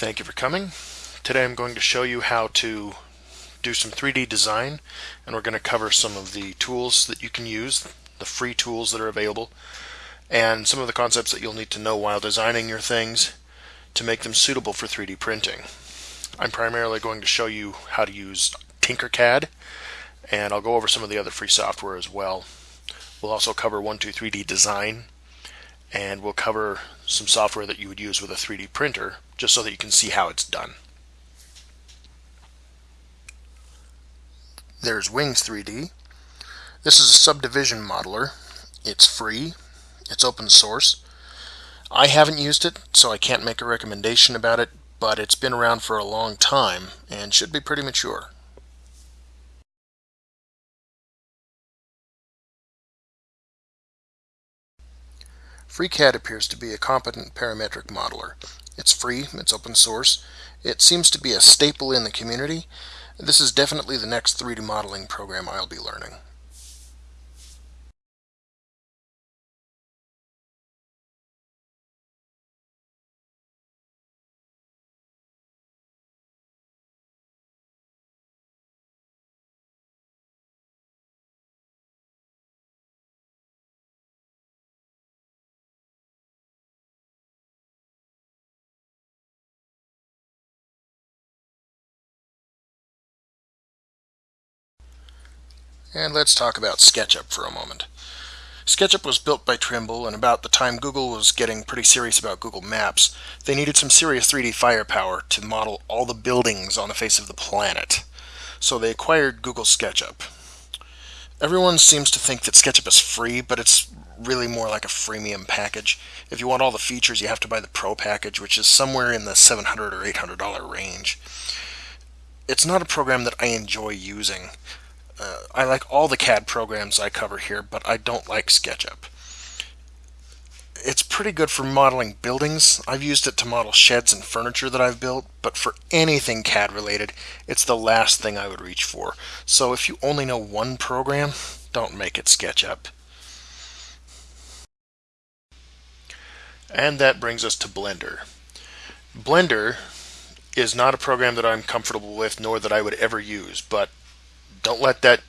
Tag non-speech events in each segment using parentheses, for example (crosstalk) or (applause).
Thank you for coming. Today I'm going to show you how to do some 3D design and we're going to cover some of the tools that you can use, the free tools that are available, and some of the concepts that you'll need to know while designing your things to make them suitable for 3D printing. I'm primarily going to show you how to use Tinkercad and I'll go over some of the other free software as well. We'll also cover 123D design and we'll cover some software that you would use with a 3D printer just so that you can see how it's done. There's Wings 3D. This is a subdivision modeler. It's free. It's open source. I haven't used it, so I can't make a recommendation about it, but it's been around for a long time and should be pretty mature. FreeCAD appears to be a competent parametric modeler. It's free, it's open source, it seems to be a staple in the community. This is definitely the next 3D modeling program I'll be learning. And let's talk about SketchUp for a moment. SketchUp was built by Trimble, and about the time Google was getting pretty serious about Google Maps, they needed some serious 3D firepower to model all the buildings on the face of the planet. So they acquired Google SketchUp. Everyone seems to think that SketchUp is free, but it's really more like a freemium package. If you want all the features, you have to buy the Pro package, which is somewhere in the $700 or $800 range. It's not a program that I enjoy using. Uh, I like all the CAD programs I cover here, but I don't like SketchUp. It's pretty good for modeling buildings. I've used it to model sheds and furniture that I've built, but for anything CAD related, it's the last thing I would reach for. So if you only know one program, don't make it SketchUp. And that brings us to Blender. Blender is not a program that I'm comfortable with nor that I would ever use, but don't let that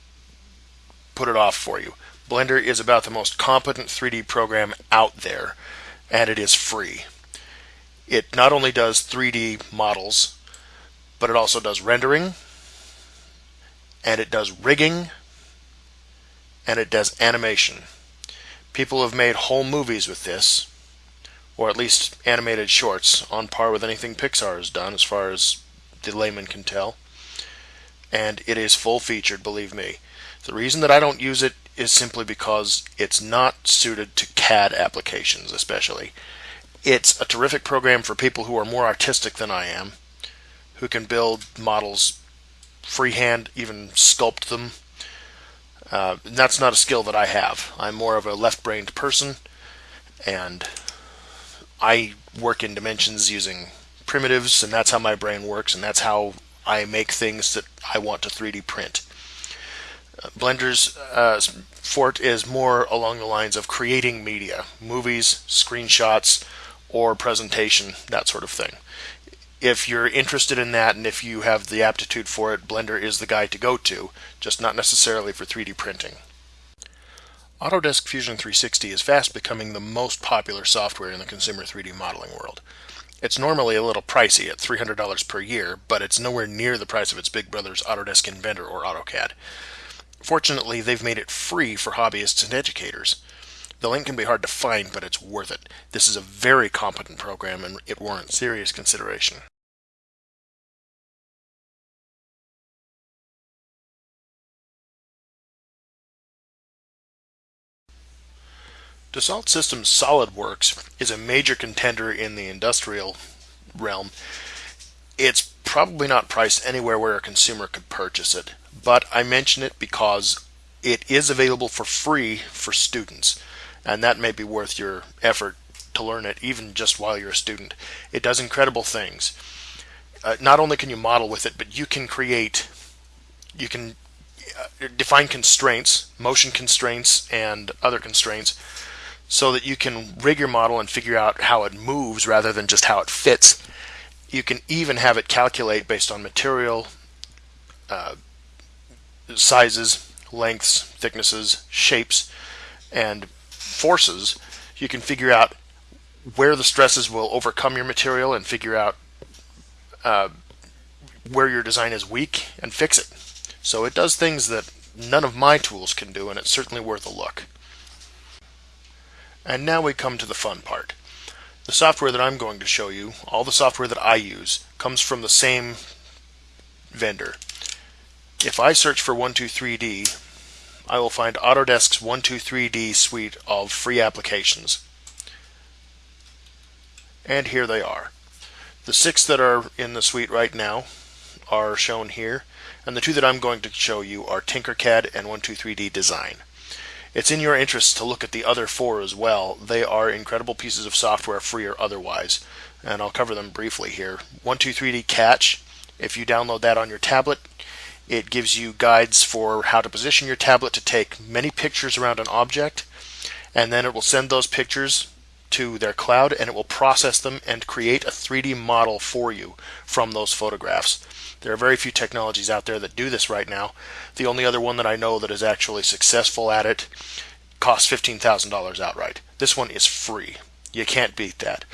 put it off for you. Blender is about the most competent 3D program out there, and it is free. It not only does 3D models, but it also does rendering, and it does rigging, and it does animation. People have made whole movies with this, or at least animated shorts, on par with anything Pixar has done as far as the layman can tell and it is full featured, believe me. The reason that I don't use it is simply because it's not suited to CAD applications, especially. It's a terrific program for people who are more artistic than I am, who can build models freehand, even sculpt them. Uh, that's not a skill that I have. I'm more of a left-brained person, and I work in dimensions using primitives, and that's how my brain works, and that's how I make things that I want to 3D print. Uh, Blender's uh, forte is more along the lines of creating media, movies, screenshots, or presentation, that sort of thing. If you're interested in that and if you have the aptitude for it, Blender is the guy to go to, just not necessarily for 3D printing. Autodesk Fusion 360 is fast becoming the most popular software in the consumer 3D modeling world. It's normally a little pricey at $300 per year, but it's nowhere near the price of its big brothers Autodesk Inventor or AutoCAD. Fortunately, they've made it free for hobbyists and educators. The link can be hard to find, but it's worth it. This is a very competent program and it warrants serious consideration. Dassault Systems SolidWorks is a major contender in the industrial realm. It's probably not priced anywhere where a consumer could purchase it, but I mention it because it is available for free for students, and that may be worth your effort to learn it even just while you're a student. It does incredible things. Uh, not only can you model with it, but you can create, you can uh, define constraints, motion constraints, and other constraints so that you can rig your model and figure out how it moves rather than just how it fits. You can even have it calculate based on material, uh, sizes, lengths, thicknesses, shapes, and forces. You can figure out where the stresses will overcome your material and figure out uh, where your design is weak and fix it. So it does things that none of my tools can do, and it's certainly worth a look. And now we come to the fun part. The software that I'm going to show you, all the software that I use, comes from the same vendor. If I search for 123D, I will find Autodesk's 123D suite of free applications. And here they are. The six that are in the suite right now are shown here, and the two that I'm going to show you are Tinkercad and 123D Design. It's in your interest to look at the other four as well. They are incredible pieces of software, free or otherwise, and I'll cover them briefly here. 123D Catch, if you download that on your tablet, it gives you guides for how to position your tablet to take many pictures around an object, and then it will send those pictures to their cloud and it will process them and create a 3D model for you from those photographs. There are very few technologies out there that do this right now. The only other one that I know that is actually successful at it costs $15,000 outright. This one is free. You can't beat that.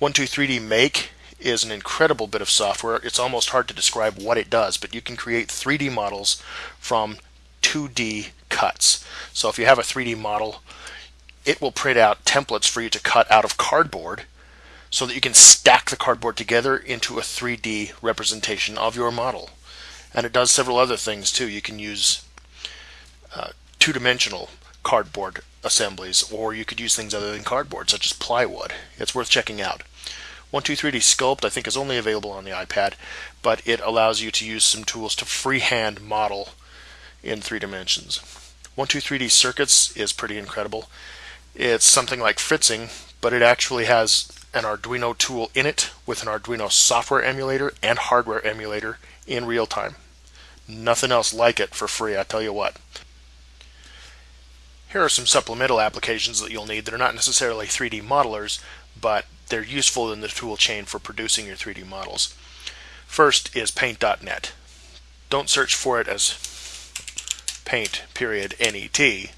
123D Make is an incredible bit of software. It's almost hard to describe what it does, but you can create 3D models from 2D cuts. So if you have a 3D model, it will print out templates for you to cut out of cardboard so that you can stack the cardboard together into a 3D representation of your model. And it does several other things too. You can use uh, two-dimensional cardboard assemblies, or you could use things other than cardboard, such as plywood. It's worth checking out. 123D Sculpt I think is only available on the iPad, but it allows you to use some tools to freehand model in three dimensions. 123D Circuits is pretty incredible. It's something like Fritzing, but it actually has an Arduino tool in it with an Arduino software emulator and hardware emulator in real time. Nothing else like it for free, I tell you what. Here are some supplemental applications that you'll need that are not necessarily 3D modelers, but they're useful in the tool chain for producing your 3D models. First is paint.net. Don't search for it as paint period net.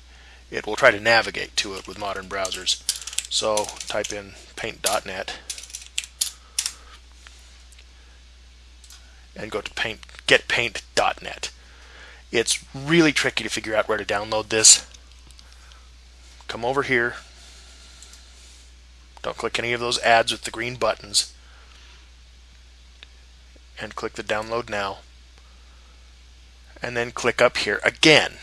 It will try to navigate to it with modern browsers. So type in paint.net and go to paint getpaint.net. It's really tricky to figure out where to download this. Come over here, don't click any of those ads with the green buttons. And click the download now. And then click up here again.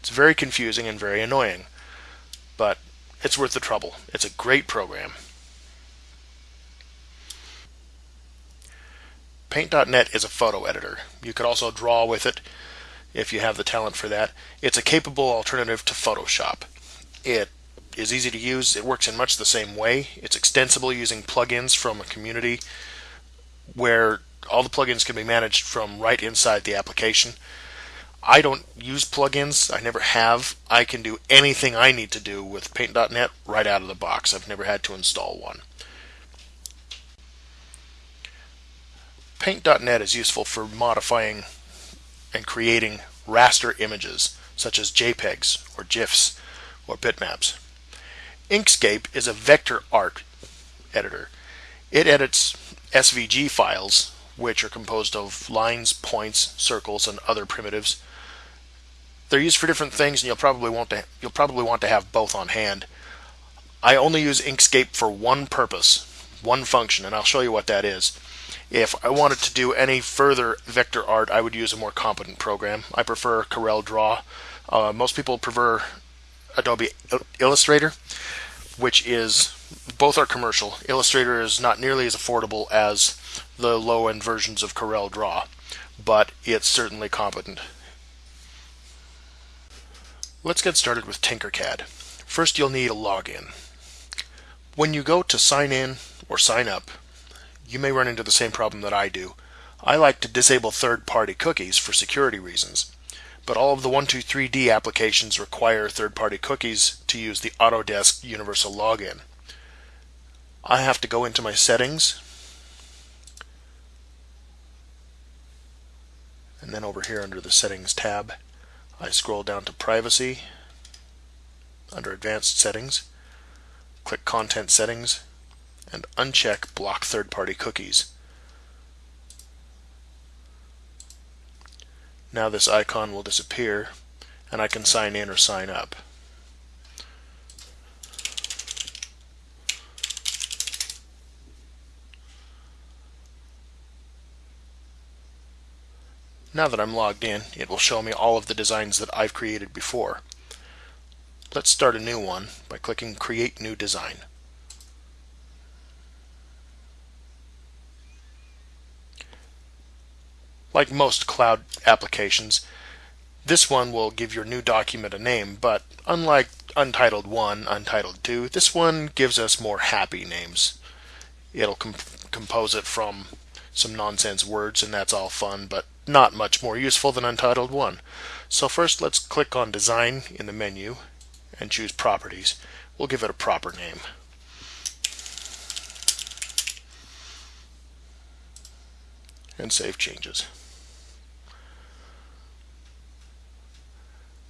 It's very confusing and very annoying, but it's worth the trouble. It's a great program. Paint.net is a photo editor. You could also draw with it if you have the talent for that. It's a capable alternative to Photoshop. It is easy to use. It works in much the same way. It's extensible using plugins from a community where all the plugins can be managed from right inside the application. I don't use plugins. I never have. I can do anything I need to do with Paint.net right out of the box. I've never had to install one. Paint.net is useful for modifying and creating raster images such as JPEGs or GIFs or bitmaps. Inkscape is a vector art editor. It edits SVG files, which are composed of lines, points, circles, and other primitives. They're used for different things, and you'll probably want to you'll probably want to have both on hand. I only use Inkscape for one purpose, one function, and I'll show you what that is. If I wanted to do any further vector art, I would use a more competent program. I prefer Corel Draw. Uh, most people prefer Adobe Illustrator which is both are commercial. Illustrator is not nearly as affordable as the low end versions of Corel Draw, but it's certainly competent. Let's get started with Tinkercad. First, you'll need a login. When you go to sign in or sign up, you may run into the same problem that I do. I like to disable third party cookies for security reasons but all of the 123D applications require third-party cookies to use the Autodesk Universal Login. I have to go into my settings and then over here under the settings tab I scroll down to privacy under advanced settings click content settings and uncheck block third-party cookies. Now this icon will disappear and I can sign in or sign up Now that I'm logged in, it will show me all of the designs that I've created before. Let's start a new one by clicking Create New Design. Like most cloud applications, this one will give your new document a name, but unlike Untitled 1, Untitled 2, this one gives us more happy names. It'll comp compose it from some nonsense words and that's all fun, but not much more useful than Untitled 1. So first let's click on Design in the menu and choose Properties. We'll give it a proper name. And save changes.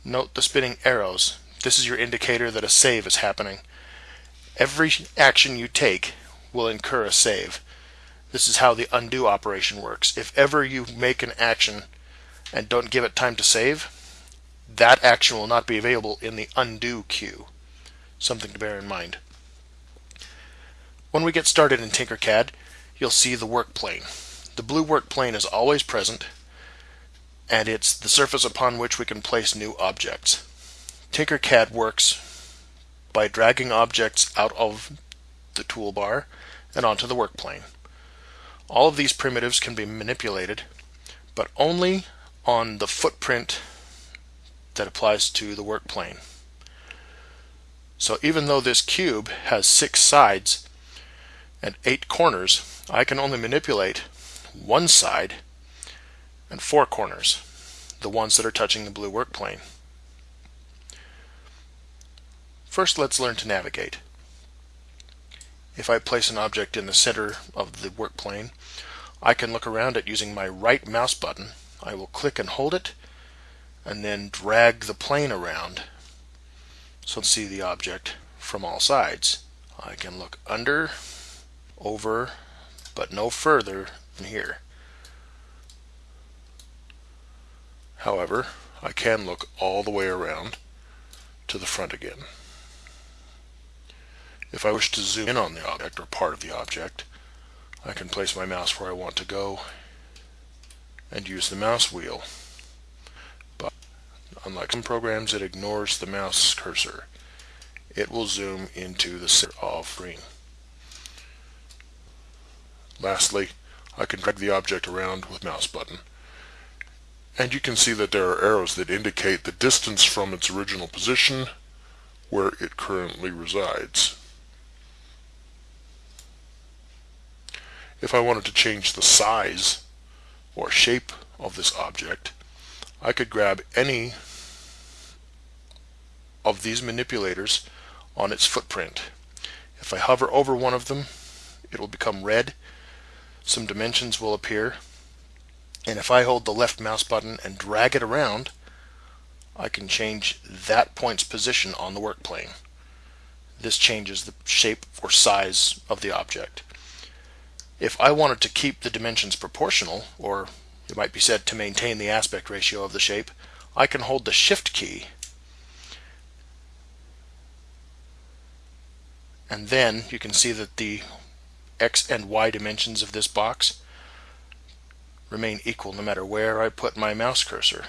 Note the spinning arrows. This is your indicator that a save is happening. Every action you take will incur a save. This is how the undo operation works. If ever you make an action and don't give it time to save, that action will not be available in the undo queue. Something to bear in mind. When we get started in Tinkercad, you'll see the work plane. The blue work plane is always present, and it's the surface upon which we can place new objects. Tinkercad works by dragging objects out of the toolbar and onto the work plane. All of these primitives can be manipulated, but only on the footprint that applies to the work plane. So even though this cube has six sides and eight corners, I can only manipulate one side and four corners, the ones that are touching the blue work plane. First, let's learn to navigate. If I place an object in the center of the work plane, I can look around it using my right mouse button. I will click and hold it and then drag the plane around so to see the object from all sides. I can look under, over, but no further than here. However, I can look all the way around to the front again. If I wish to zoom in on the object or part of the object, I can place my mouse where I want to go and use the mouse wheel. But unlike some programs, it ignores the mouse cursor. It will zoom into the center of screen. Lastly, I can drag the object around with mouse button. And you can see that there are arrows that indicate the distance from its original position where it currently resides. If I wanted to change the size or shape of this object, I could grab any of these manipulators on its footprint. If I hover over one of them, it will become red. Some dimensions will appear. And if I hold the left mouse button and drag it around, I can change that point's position on the work plane. This changes the shape or size of the object. If I wanted to keep the dimensions proportional, or it might be said to maintain the aspect ratio of the shape, I can hold the Shift key and then you can see that the X and Y dimensions of this box remain equal no matter where I put my mouse cursor.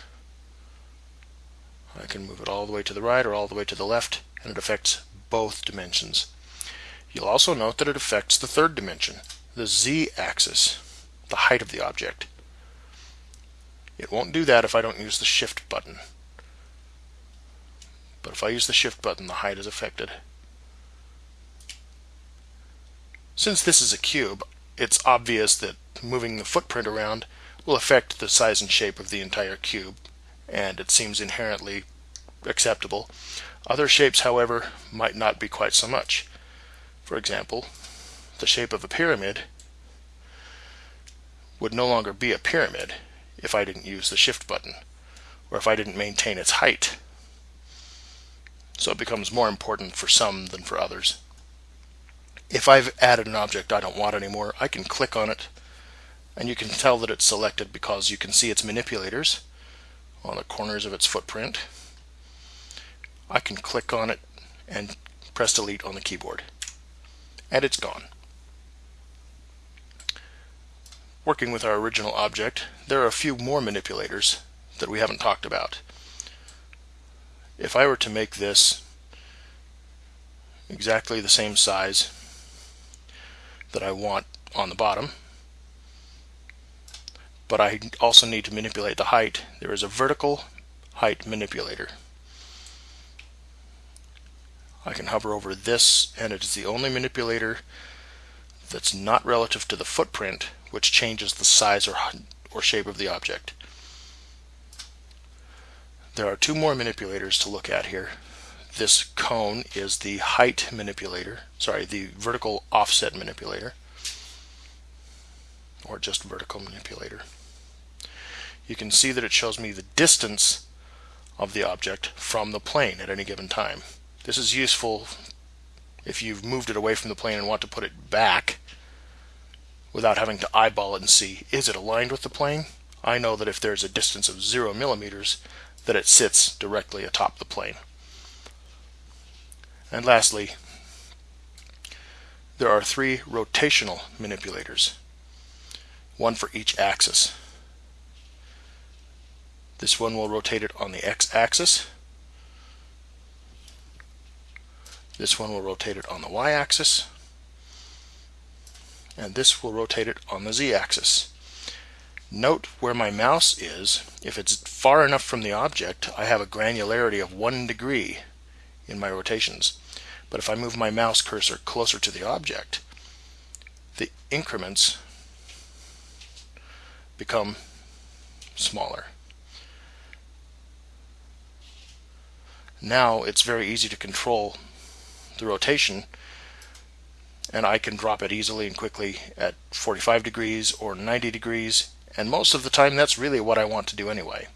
I can move it all the way to the right or all the way to the left and it affects both dimensions. You'll also note that it affects the third dimension the z-axis, the height of the object. It won't do that if I don't use the shift button. But if I use the shift button, the height is affected. Since this is a cube, it's obvious that moving the footprint around will affect the size and shape of the entire cube, and it seems inherently acceptable. Other shapes, however, might not be quite so much. For example, the shape of a pyramid would no longer be a pyramid if I didn't use the shift button or if I didn't maintain its height. So it becomes more important for some than for others. If I've added an object I don't want anymore, I can click on it and you can tell that it's selected because you can see its manipulators on the corners of its footprint. I can click on it and press delete on the keyboard and it's gone. Working with our original object, there are a few more manipulators that we haven't talked about. If I were to make this exactly the same size that I want on the bottom, but I also need to manipulate the height, there is a vertical height manipulator. I can hover over this and it is the only manipulator that's not relative to the footprint which changes the size or, or shape of the object. There are two more manipulators to look at here. This cone is the height manipulator, sorry, the vertical offset manipulator, or just vertical manipulator. You can see that it shows me the distance of the object from the plane at any given time. This is useful if you've moved it away from the plane and want to put it back without having to eyeball it and see, is it aligned with the plane? I know that if there's a distance of zero millimeters, that it sits directly atop the plane. And lastly, there are three rotational manipulators, one for each axis. This one will rotate it on the x-axis, This one will rotate it on the y-axis, and this will rotate it on the z-axis. Note where my mouse is. If it's far enough from the object, I have a granularity of one degree in my rotations. But if I move my mouse cursor closer to the object, the increments become smaller. Now it's very easy to control the rotation and I can drop it easily and quickly at 45 degrees or 90 degrees and most of the time that's really what I want to do anyway.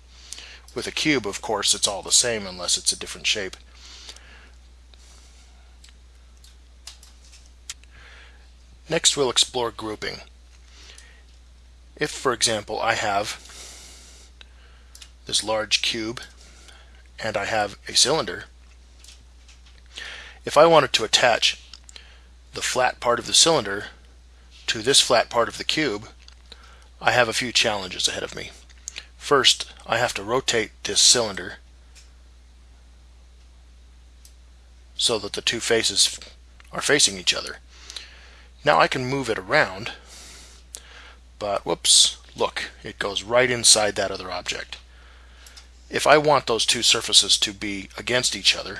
With a cube of course it's all the same unless it's a different shape. Next we'll explore grouping. If for example I have this large cube and I have a cylinder if I wanted to attach the flat part of the cylinder to this flat part of the cube, I have a few challenges ahead of me. First, I have to rotate this cylinder so that the two faces are facing each other. Now I can move it around, but whoops, look, it goes right inside that other object. If I want those two surfaces to be against each other,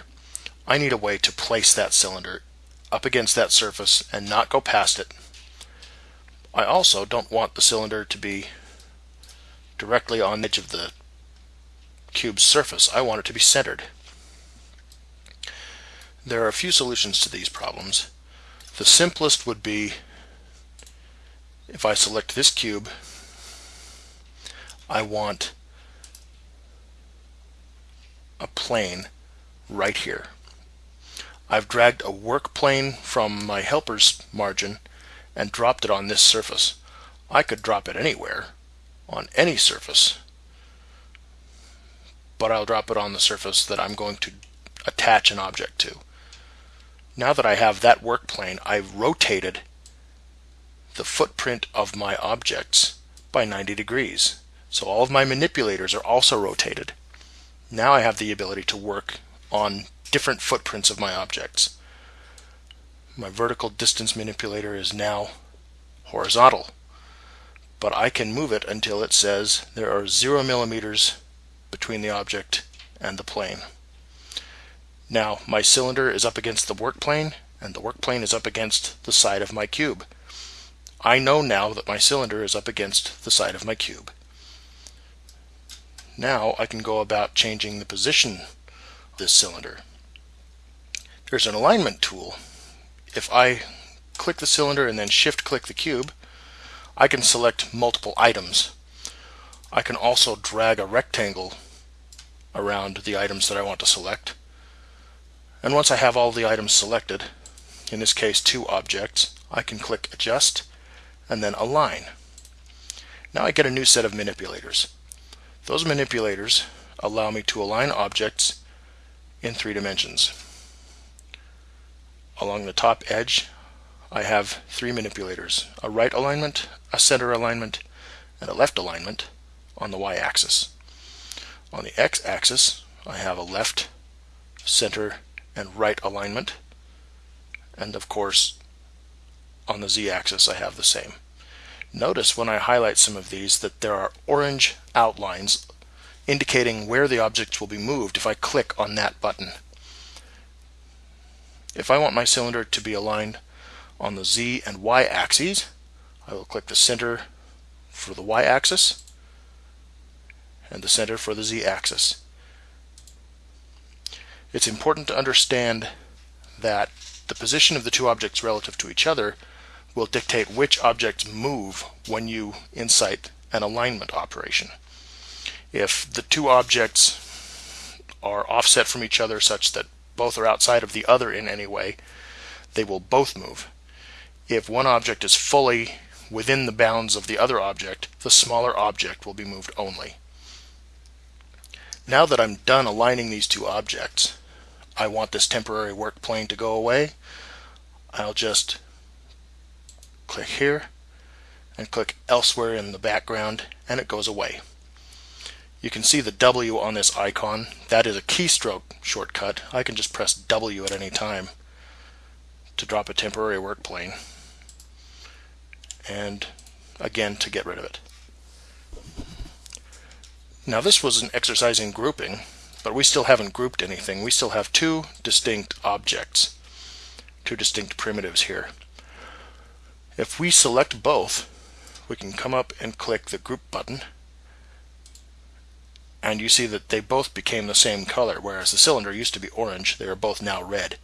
I need a way to place that cylinder up against that surface and not go past it. I also don't want the cylinder to be directly on the edge of the cube's surface. I want it to be centered. There are a few solutions to these problems. The simplest would be if I select this cube, I want a plane right here. I've dragged a work plane from my helper's margin and dropped it on this surface. I could drop it anywhere, on any surface, but I'll drop it on the surface that I'm going to attach an object to. Now that I have that work plane, I've rotated the footprint of my objects by 90 degrees. So all of my manipulators are also rotated. Now I have the ability to work on different footprints of my objects. My vertical distance manipulator is now horizontal, but I can move it until it says there are zero millimeters between the object and the plane. Now my cylinder is up against the work plane and the work plane is up against the side of my cube. I know now that my cylinder is up against the side of my cube. Now I can go about changing the position of this cylinder. There's an alignment tool. If I click the cylinder and then shift click the cube, I can select multiple items. I can also drag a rectangle around the items that I want to select. And once I have all the items selected, in this case two objects, I can click adjust and then align. Now I get a new set of manipulators. Those manipulators allow me to align objects in three dimensions. Along the top edge I have three manipulators, a right alignment, a center alignment, and a left alignment on the y-axis. On the x-axis I have a left, center, and right alignment and of course on the z-axis I have the same. Notice when I highlight some of these that there are orange outlines indicating where the objects will be moved if I click on that button. If I want my cylinder to be aligned on the z and y axes, I will click the center for the y axis and the center for the z axis. It's important to understand that the position of the two objects relative to each other will dictate which objects move when you incite an alignment operation. If the two objects are offset from each other such that both are outside of the other in any way, they will both move. If one object is fully within the bounds of the other object, the smaller object will be moved only. Now that I'm done aligning these two objects, I want this temporary work plane to go away, I'll just click here and click elsewhere in the background and it goes away. You can see the W on this icon. That is a keystroke shortcut. I can just press W at any time to drop a temporary work plane and again to get rid of it. Now this was an exercise in grouping but we still haven't grouped anything. We still have two distinct objects, two distinct primitives here. If we select both, we can come up and click the group button and you see that they both became the same color whereas the cylinder used to be orange they are both now red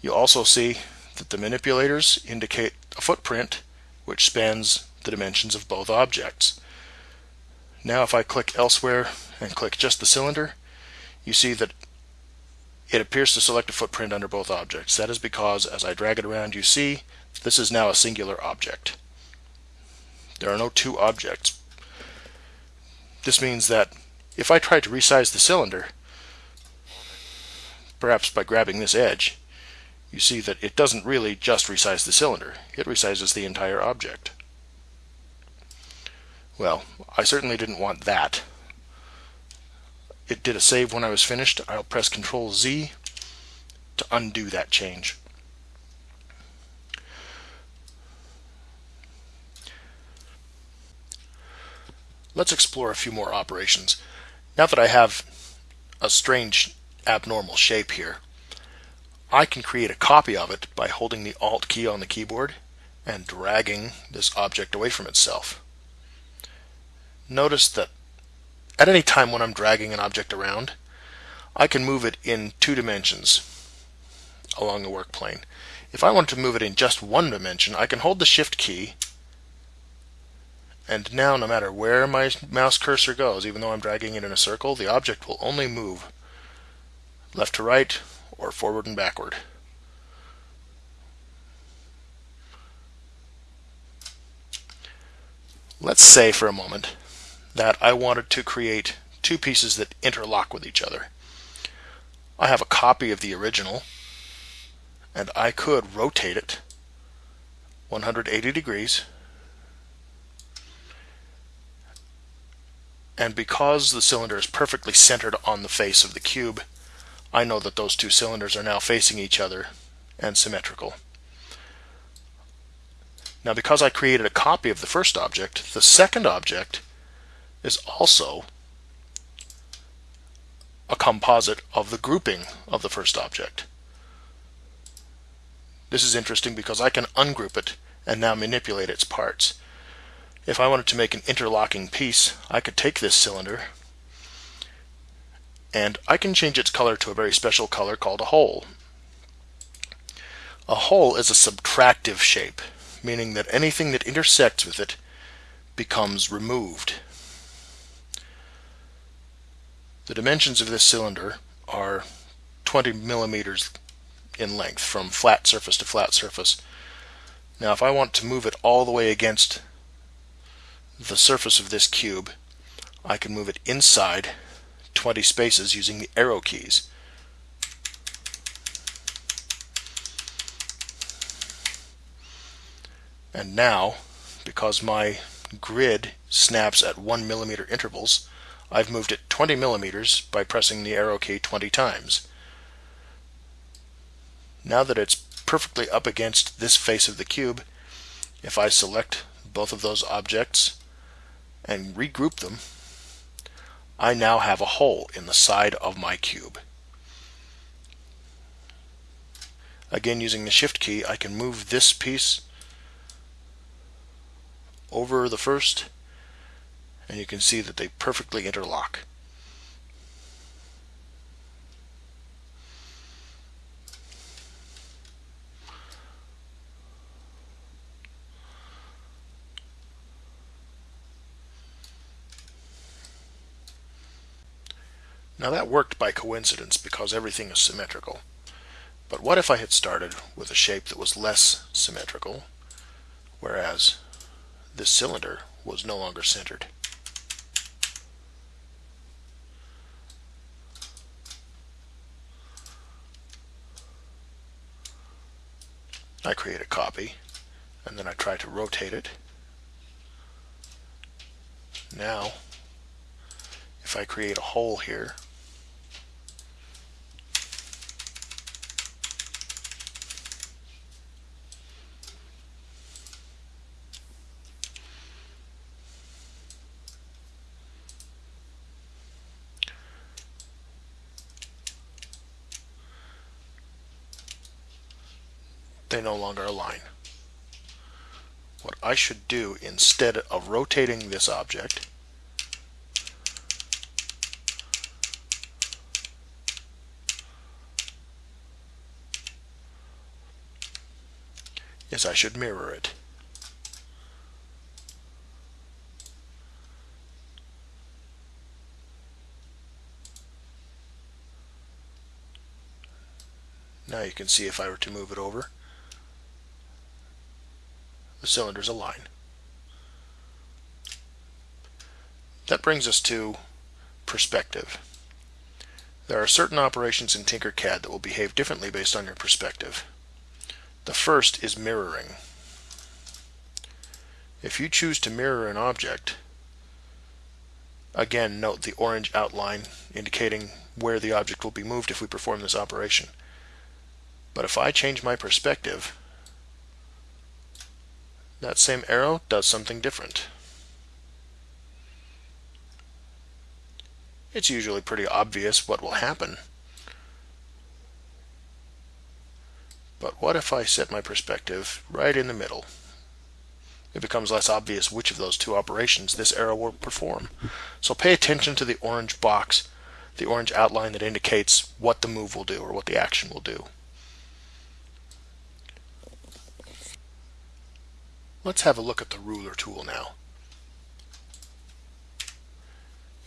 you also see that the manipulators indicate a footprint which spans the dimensions of both objects now if I click elsewhere and click just the cylinder you see that it appears to select a footprint under both objects. That is because as I drag it around you see this is now a singular object. There are no two objects. This means that if I try to resize the cylinder, perhaps by grabbing this edge, you see that it doesn't really just resize the cylinder, it resizes the entire object. Well, I certainly didn't want that it did a save when I was finished. I'll press Control Z to undo that change. Let's explore a few more operations. Now that I have a strange abnormal shape here, I can create a copy of it by holding the Alt key on the keyboard and dragging this object away from itself. Notice that at any time when I'm dragging an object around, I can move it in two dimensions along the work plane. If I want to move it in just one dimension, I can hold the Shift key and now no matter where my mouse cursor goes, even though I'm dragging it in a circle, the object will only move left to right or forward and backward. Let's say for a moment that I wanted to create two pieces that interlock with each other. I have a copy of the original and I could rotate it 180 degrees and because the cylinder is perfectly centered on the face of the cube I know that those two cylinders are now facing each other and symmetrical. Now because I created a copy of the first object, the second object is also a composite of the grouping of the first object. This is interesting because I can ungroup it and now manipulate its parts. If I wanted to make an interlocking piece, I could take this cylinder and I can change its color to a very special color called a hole. A hole is a subtractive shape, meaning that anything that intersects with it becomes removed. The dimensions of this cylinder are 20 millimeters in length from flat surface to flat surface. Now if I want to move it all the way against the surface of this cube, I can move it inside 20 spaces using the arrow keys. And now, because my grid snaps at 1 millimeter intervals, I've moved it 20 millimeters by pressing the arrow key 20 times. Now that it's perfectly up against this face of the cube, if I select both of those objects and regroup them, I now have a hole in the side of my cube. Again, using the shift key, I can move this piece over the first and you can see that they perfectly interlock. Now that worked by coincidence because everything is symmetrical. But what if I had started with a shape that was less symmetrical, whereas this cylinder was no longer centered? I create a copy and then I try to rotate it. Now, if I create a hole here, they no longer align. What I should do instead of rotating this object is I should mirror it. Now you can see if I were to move it over the cylinders align. That brings us to perspective. There are certain operations in Tinkercad that will behave differently based on your perspective. The first is mirroring. If you choose to mirror an object, again note the orange outline indicating where the object will be moved if we perform this operation. But if I change my perspective, that same arrow does something different. It's usually pretty obvious what will happen. But what if I set my perspective right in the middle? It becomes less obvious which of those two operations this arrow will perform. So pay attention to the orange box, the orange outline that indicates what the move will do or what the action will do. Let's have a look at the ruler tool now.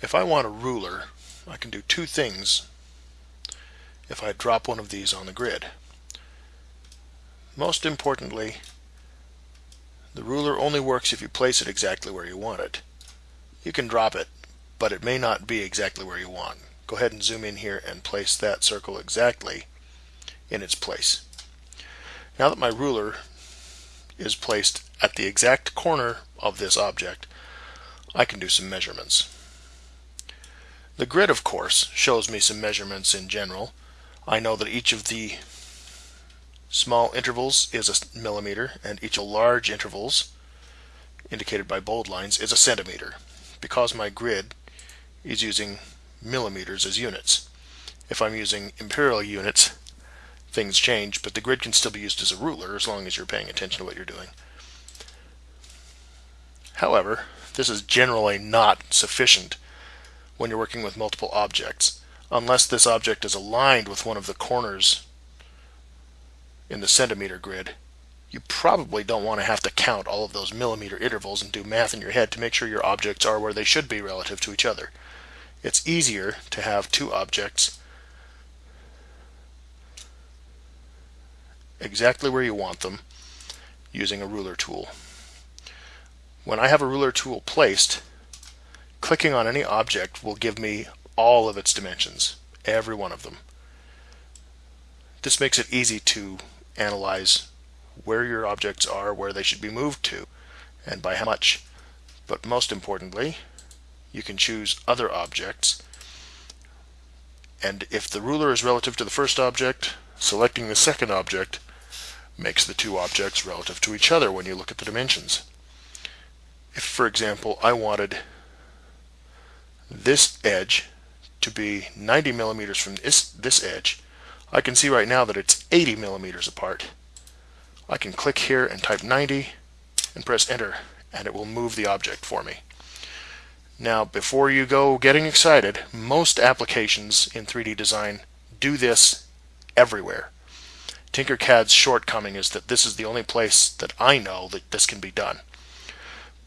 If I want a ruler, I can do two things if I drop one of these on the grid. Most importantly, the ruler only works if you place it exactly where you want it. You can drop it, but it may not be exactly where you want. Go ahead and zoom in here and place that circle exactly in its place. Now that my ruler is placed at the exact corner of this object, I can do some measurements. The grid, of course, shows me some measurements in general. I know that each of the small intervals is a millimeter, and each of the large intervals, indicated by bold lines, is a centimeter, because my grid is using millimeters as units. If I'm using imperial units, things change, but the grid can still be used as a ruler as long as you're paying attention to what you're doing. However, this is generally not sufficient when you're working with multiple objects, unless this object is aligned with one of the corners in the centimeter grid, you probably don't want to have to count all of those millimeter intervals and do math in your head to make sure your objects are where they should be relative to each other. It's easier to have two objects exactly where you want them using a ruler tool. When I have a ruler tool placed, clicking on any object will give me all of its dimensions, every one of them. This makes it easy to analyze where your objects are, where they should be moved to, and by how much. But most importantly, you can choose other objects. And if the ruler is relative to the first object, selecting the second object makes the two objects relative to each other when you look at the dimensions. If, for example, I wanted this edge to be 90 millimeters from this, this edge, I can see right now that it's 80 millimeters apart. I can click here and type 90 and press enter and it will move the object for me. Now before you go getting excited, most applications in 3D design do this everywhere. Tinkercad's shortcoming is that this is the only place that I know that this can be done.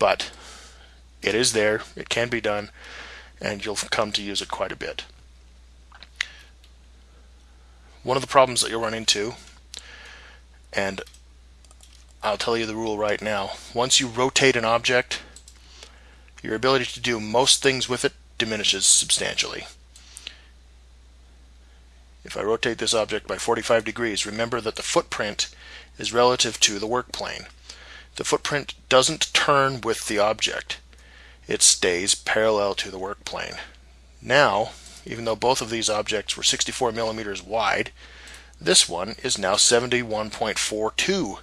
But it is there, it can be done, and you'll come to use it quite a bit. One of the problems that you'll run into, and I'll tell you the rule right now. Once you rotate an object, your ability to do most things with it diminishes substantially. If I rotate this object by 45 degrees, remember that the footprint is relative to the work plane. The footprint doesn't turn with the object. It stays parallel to the work plane. Now, even though both of these objects were 64 millimeters wide, this one is now 71.42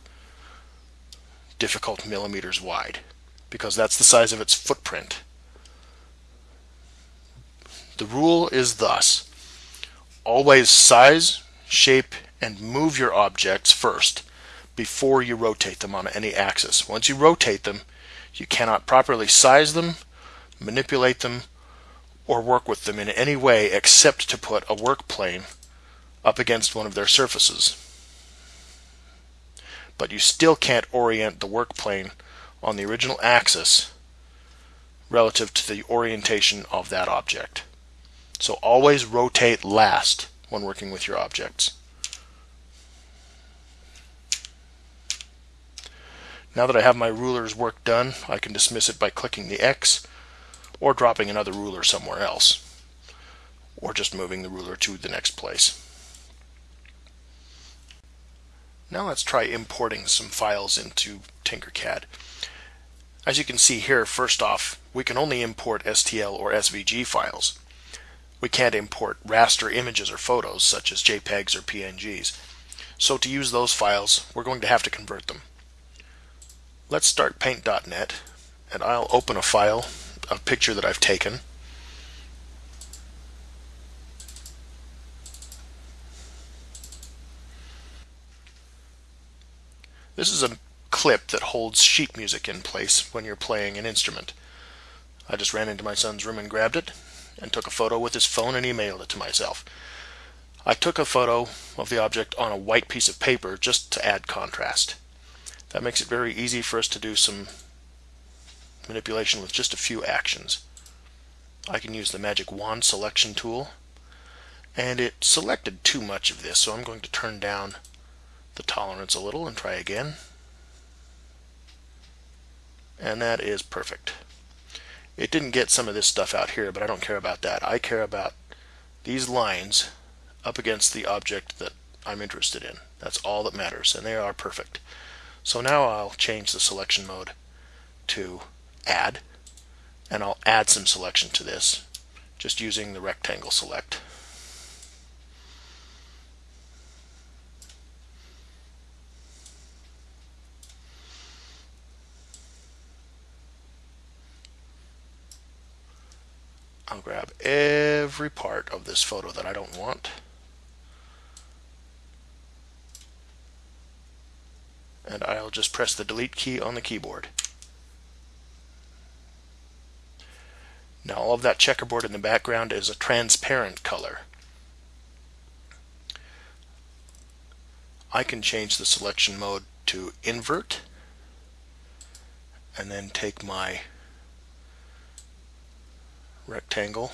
difficult millimeters wide because that's the size of its footprint. The rule is thus always size, shape, and move your objects first before you rotate them on any axis. Once you rotate them, you cannot properly size them, manipulate them, or work with them in any way except to put a work plane up against one of their surfaces but you still can't orient the work plane on the original axis relative to the orientation of that object. So always rotate last when working with your objects. Now that I have my ruler's work done, I can dismiss it by clicking the X or dropping another ruler somewhere else or just moving the ruler to the next place. Now let's try importing some files into Tinkercad. As you can see here, first off, we can only import STL or SVG files. We can't import raster images or photos, such as JPEGs or PNGs. So to use those files, we're going to have to convert them. Let's start paint.net, and I'll open a file, a picture that I've taken. This is a clip that holds sheet music in place when you're playing an instrument. I just ran into my son's room and grabbed it and took a photo with his phone and emailed it to myself. I took a photo of the object on a white piece of paper just to add contrast. That makes it very easy for us to do some manipulation with just a few actions. I can use the magic wand selection tool and it selected too much of this so I'm going to turn down the tolerance a little and try again. And that is perfect. It didn't get some of this stuff out here, but I don't care about that. I care about these lines up against the object that I'm interested in. That's all that matters, and they are perfect. So now I'll change the selection mode to add, and I'll add some selection to this, just using the rectangle select. I'll grab every part of this photo that I don't want. And I'll just press the delete key on the keyboard. Now all of that checkerboard in the background is a transparent color. I can change the selection mode to invert and then take my rectangle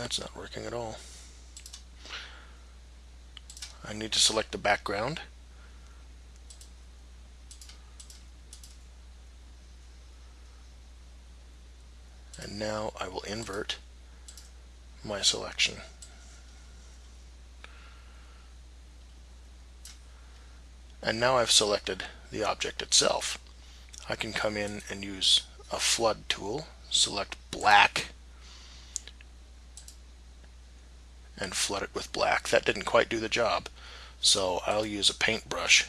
That's not working at all. I need to select the background. And now I will invert my selection. And now I've selected the object itself. I can come in and use a flood tool, select black, and flood it with black. That didn't quite do the job. So I'll use a paintbrush.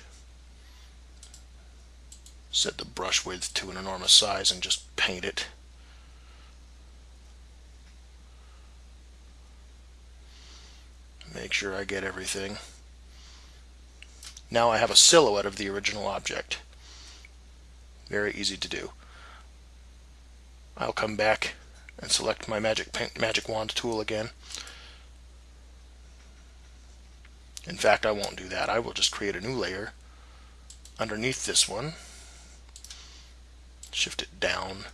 Set the brush width to an enormous size and just paint it. Make sure I get everything. Now I have a silhouette of the original object. Very easy to do. I'll come back and select my magic paint, magic wand tool again In fact, I won't do that. I will just create a new layer underneath this one, shift it down,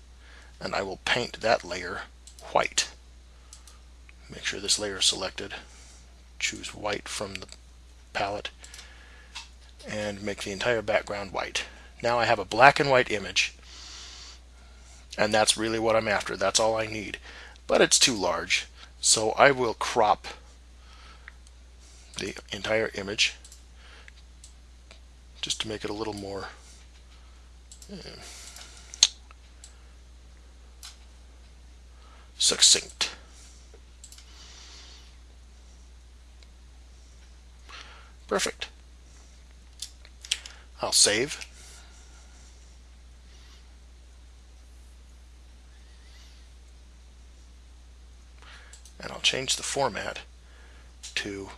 and I will paint that layer white. Make sure this layer is selected. Choose white from the palette and make the entire background white. Now I have a black and white image and that's really what I'm after. That's all I need. But it's too large. So I will crop the entire image just to make it a little more uh, succinct. Perfect. I'll save. And I'll change the format to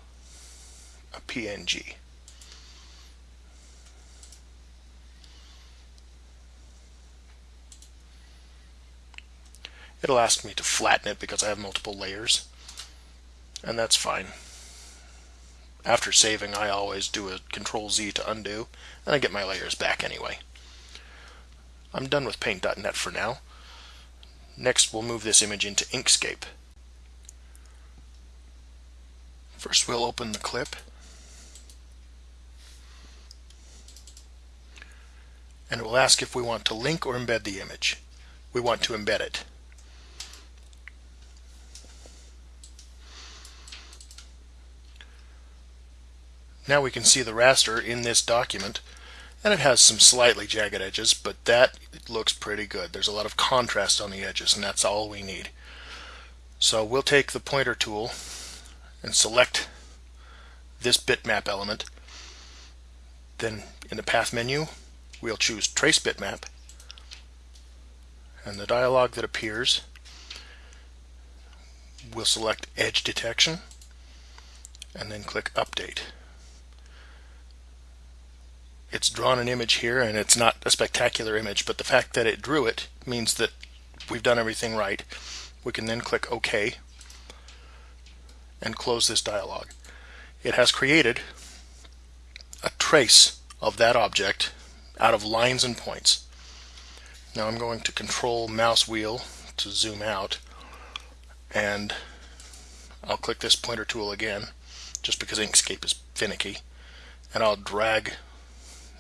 a PNG. It'll ask me to flatten it because I have multiple layers, and that's fine. After saving, I always do a Control Z to undo, and I get my layers back anyway. I'm done with Paint.net for now. Next, we'll move this image into Inkscape. First, we'll open the clip and it will ask if we want to link or embed the image. We want to embed it. Now we can see the raster in this document and it has some slightly jagged edges but that looks pretty good. There's a lot of contrast on the edges and that's all we need. So we'll take the pointer tool and select this bitmap element. Then in the path menu we'll choose Trace Bitmap and the dialog that appears we'll select Edge Detection and then click Update. It's drawn an image here and it's not a spectacular image but the fact that it drew it means that we've done everything right. We can then click OK and close this dialog. It has created a trace of that object out of lines and points. Now I'm going to control mouse wheel to zoom out and I'll click this pointer tool again just because Inkscape is finicky and I'll drag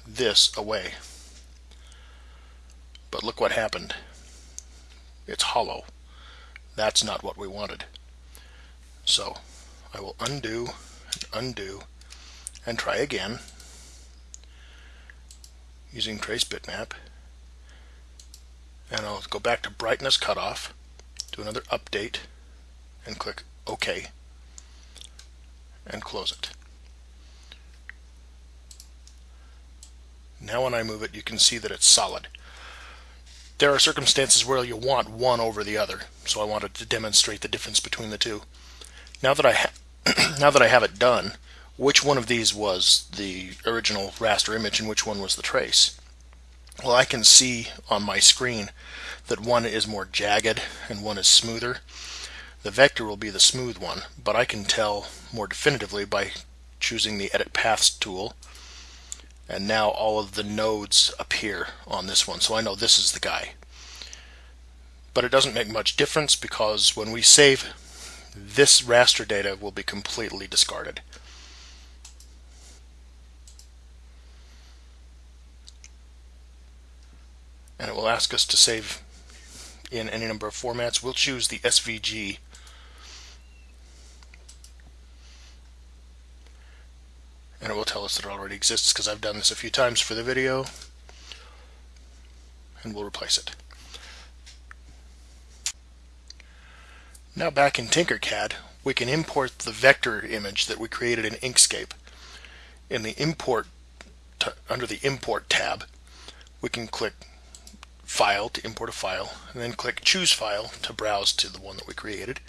this away. But look what happened. It's hollow. That's not what we wanted. So I will undo undo and try again using trace bitmap. And I'll go back to brightness cutoff do another update and click OK and close it. Now when I move it you can see that it's solid. There are circumstances where you want one over the other so I wanted to demonstrate the difference between the two. Now that I (clears throat) now that I have it done which one of these was the original raster image and which one was the trace. Well, I can see on my screen that one is more jagged and one is smoother. The vector will be the smooth one, but I can tell more definitively by choosing the Edit Paths tool. And now all of the nodes appear on this one, so I know this is the guy. But it doesn't make much difference because when we save, this raster data will be completely discarded. And it will ask us to save in any number of formats. We'll choose the SVG and it will tell us that it already exists because I've done this a few times for the video and we'll replace it. Now back in Tinkercad we can import the vector image that we created in Inkscape. In the import under the import tab we can click file to import a file and then click choose file to browse to the one that we created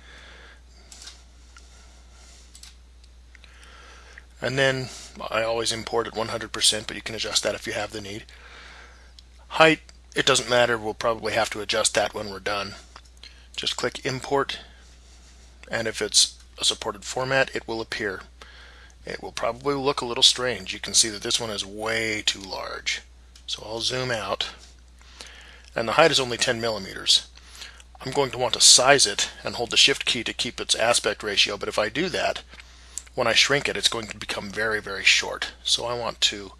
And then I always import at 100%, but you can adjust that if you have the need. Height, it doesn't matter. We'll probably have to adjust that when we're done. Just click import, and if it's a supported format, it will appear. It will probably look a little strange. You can see that this one is way too large. So I'll zoom out. And the height is only 10 millimeters. I'm going to want to size it and hold the shift key to keep its aspect ratio, but if I do that, when I shrink it, it's going to become very, very short. So I want to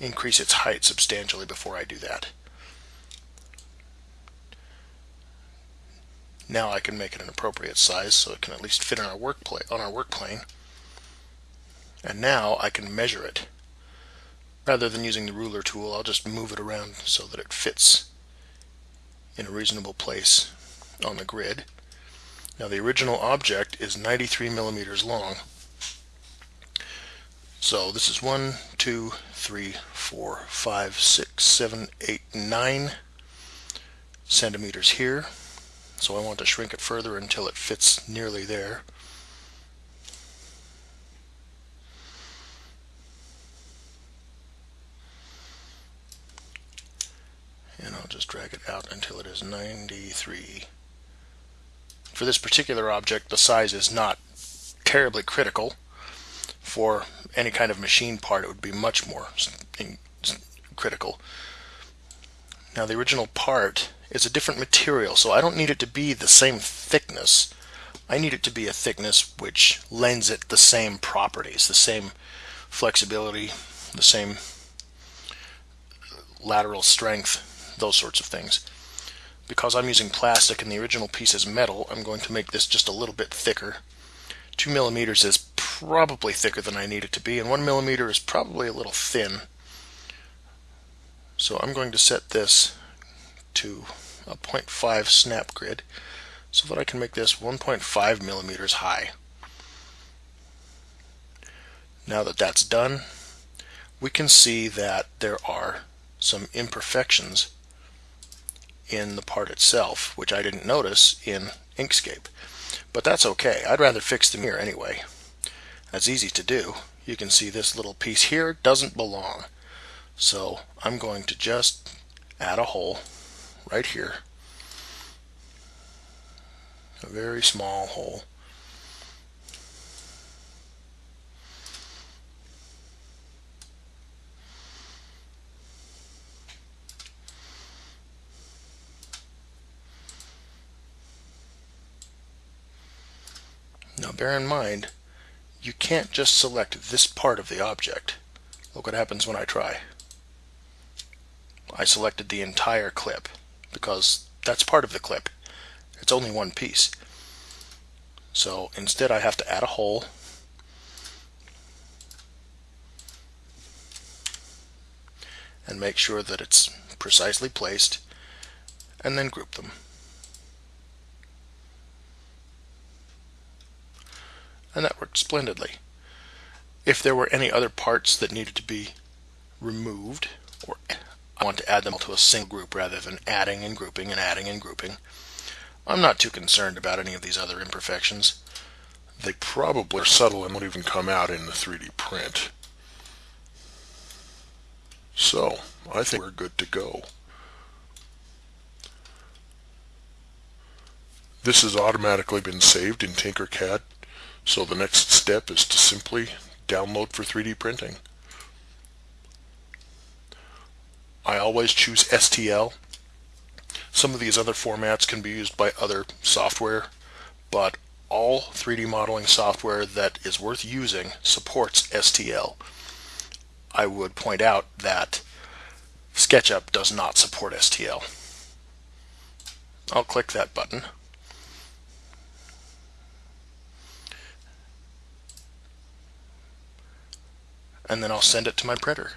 increase its height substantially before I do that. Now I can make it an appropriate size so it can at least fit on our work on our work plane. And now I can measure it. Rather than using the ruler tool, I'll just move it around so that it fits in a reasonable place on the grid. Now the original object is 93 millimeters long. So this is one, two, three, four, five, six, seven, eight, nine centimeters here. So I want to shrink it further until it fits nearly there. And I'll just drag it out until it is 93. For this particular object, the size is not terribly critical for any kind of machine part, it would be much more critical. Now the original part is a different material, so I don't need it to be the same thickness. I need it to be a thickness which lends it the same properties, the same flexibility, the same uh, lateral strength, those sorts of things. Because I'm using plastic and the original piece is metal, I'm going to make this just a little bit thicker. Two millimeters is probably thicker than I need it to be, and one millimeter is probably a little thin. So I'm going to set this to a 0.5 snap grid so that I can make this 1.5 millimeters high. Now that that's done, we can see that there are some imperfections in the part itself, which I didn't notice in Inkscape. But that's okay. I'd rather fix them here anyway. That's easy to do. You can see this little piece here doesn't belong. So I'm going to just add a hole right here. A very small hole. Now bear in mind, you can't just select this part of the object. Look what happens when I try. I selected the entire clip because that's part of the clip. It's only one piece. So instead I have to add a hole and make sure that it's precisely placed and then group them. And that worked splendidly. If there were any other parts that needed to be removed, or I want to add them all to a single group rather than adding and grouping and adding and grouping, I'm not too concerned about any of these other imperfections. they probably are subtle and won't even come out in the 3D print. So, I think we're good to go. This has automatically been saved in Tinkercad, so the next step is to simply download for 3D printing. I always choose STL. Some of these other formats can be used by other software, but all 3D modeling software that is worth using supports STL. I would point out that SketchUp does not support STL. I'll click that button. And then I'll send it to my printer.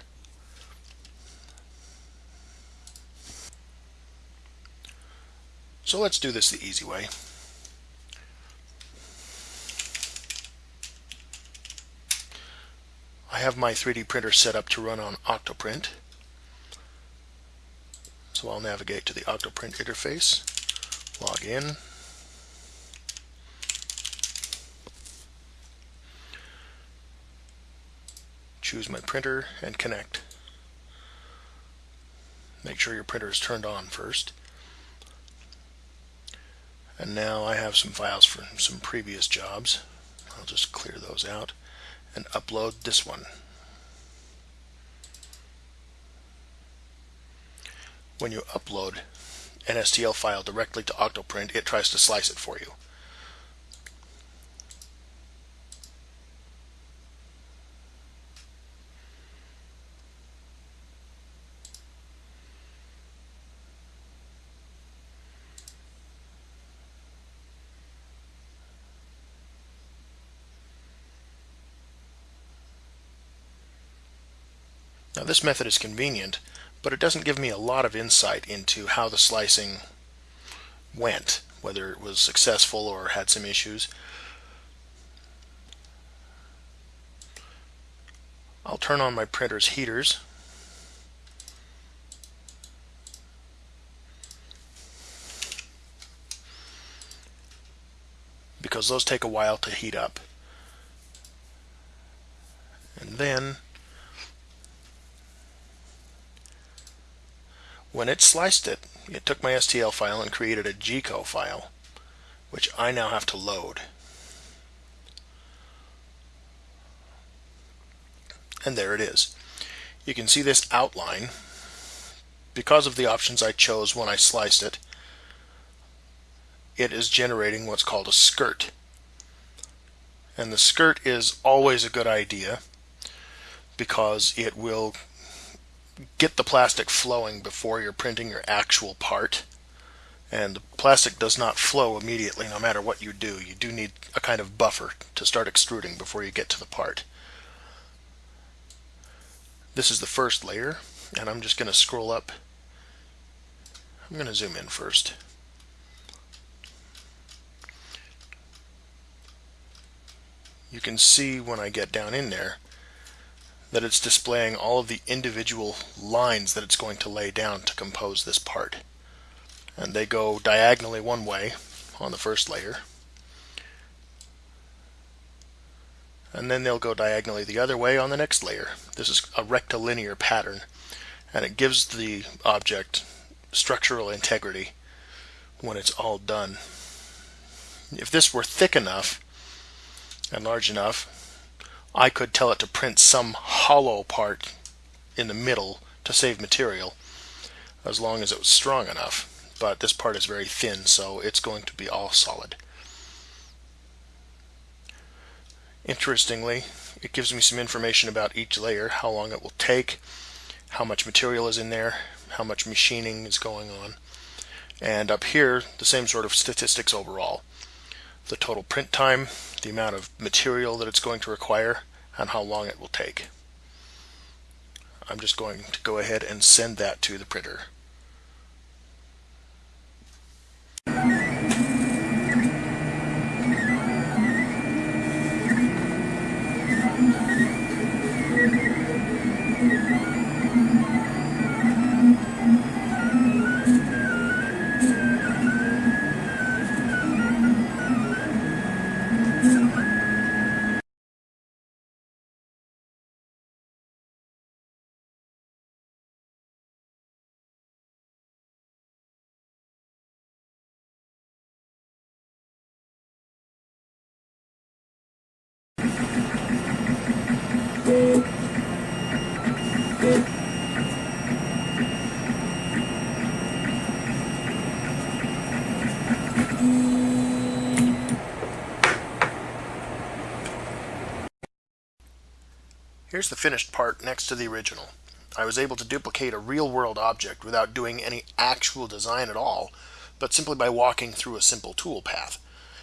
So let's do this the easy way. I have my 3D printer set up to run on Octoprint. So I'll navigate to the Octoprint interface, log in, choose my printer and connect. Make sure your printer is turned on first. And now I have some files from some previous jobs. I'll just clear those out and upload this one. When you upload an STL file directly to Octoprint, it tries to slice it for you. This method is convenient, but it doesn't give me a lot of insight into how the slicing went, whether it was successful or had some issues. I'll turn on my printer's heaters. because those take a while to heat up. And then When it sliced it, it took my STL file and created a G-code file, which I now have to load. And there it is. You can see this outline. Because of the options I chose when I sliced it, it is generating what's called a skirt. And the skirt is always a good idea because it will get the plastic flowing before you're printing your actual part. And the plastic does not flow immediately no matter what you do. You do need a kind of buffer to start extruding before you get to the part. This is the first layer, and I'm just going to scroll up. I'm going to zoom in first. You can see when I get down in there that it's displaying all of the individual lines that it's going to lay down to compose this part. And they go diagonally one way on the first layer. And then they'll go diagonally the other way on the next layer. This is a rectilinear pattern and it gives the object structural integrity when it's all done. If this were thick enough and large enough, I could tell it to print some hollow part in the middle to save material as long as it was strong enough. But this part is very thin, so it's going to be all solid. Interestingly, it gives me some information about each layer, how long it will take, how much material is in there, how much machining is going on. And up here, the same sort of statistics overall. The total print time, the amount of material that it's going to require, and how long it will take. I'm just going to go ahead and send that to the printer. Here's the finished part next to the original. I was able to duplicate a real-world object without doing any actual design at all, but simply by walking through a simple toolpath.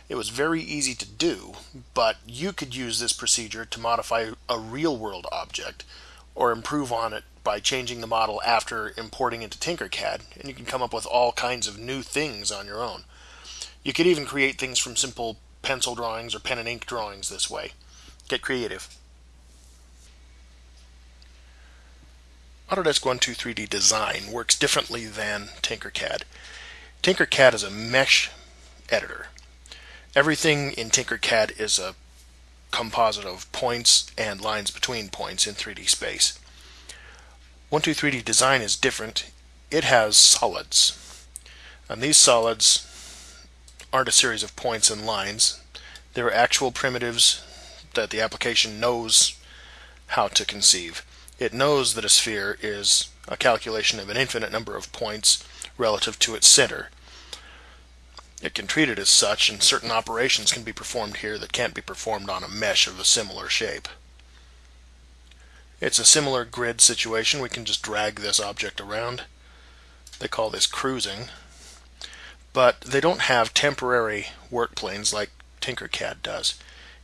It was very easy to do, but you could use this procedure to modify a real-world object or improve on it by changing the model after importing into Tinkercad, and you can come up with all kinds of new things on your own. You could even create things from simple pencil drawings or pen and ink drawings this way. Get creative. Autodesk 123D Design works differently than Tinkercad. Tinkercad is a mesh editor. Everything in Tinkercad is a composite of points and lines between points in 3D space. 123D Design is different. It has solids. And these solids aren't a series of points and lines. They're actual primitives that the application knows how to conceive. It knows that a sphere is a calculation of an infinite number of points relative to its center. It can treat it as such, and certain operations can be performed here that can't be performed on a mesh of a similar shape. It's a similar grid situation. We can just drag this object around. They call this cruising. But they don't have temporary work planes like Tinkercad does.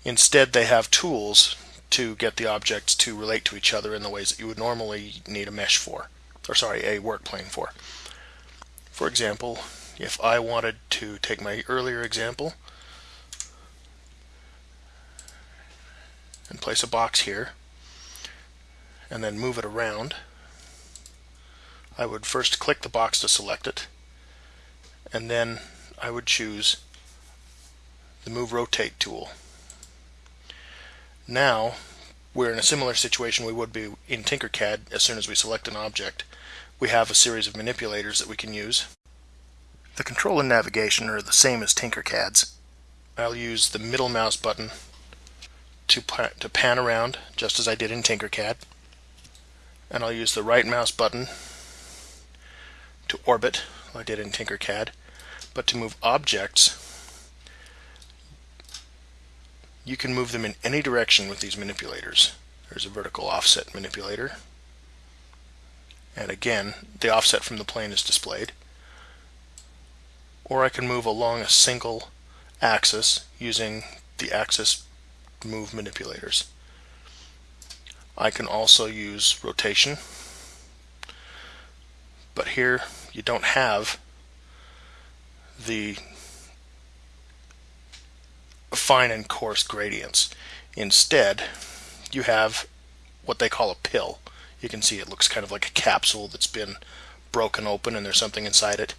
Instead, they have tools to get the objects to relate to each other in the ways that you would normally need a mesh for, or sorry, a work plane for. For example, if I wanted to take my earlier example and place a box here and then move it around, I would first click the box to select it and then I would choose the Move Rotate tool. Now, we're in a similar situation we would be in Tinkercad as soon as we select an object. We have a series of manipulators that we can use. The control and navigation are the same as Tinkercad's. I'll use the middle mouse button to, to pan around, just as I did in Tinkercad. And I'll use the right mouse button to orbit, like I did in Tinkercad. But to move objects, you can move them in any direction with these manipulators. There's a vertical offset manipulator. And again, the offset from the plane is displayed. Or I can move along a single axis using the axis move manipulators. I can also use rotation, but here you don't have the fine and coarse gradients. Instead, you have what they call a pill. You can see it looks kind of like a capsule that's been broken open and there's something inside it.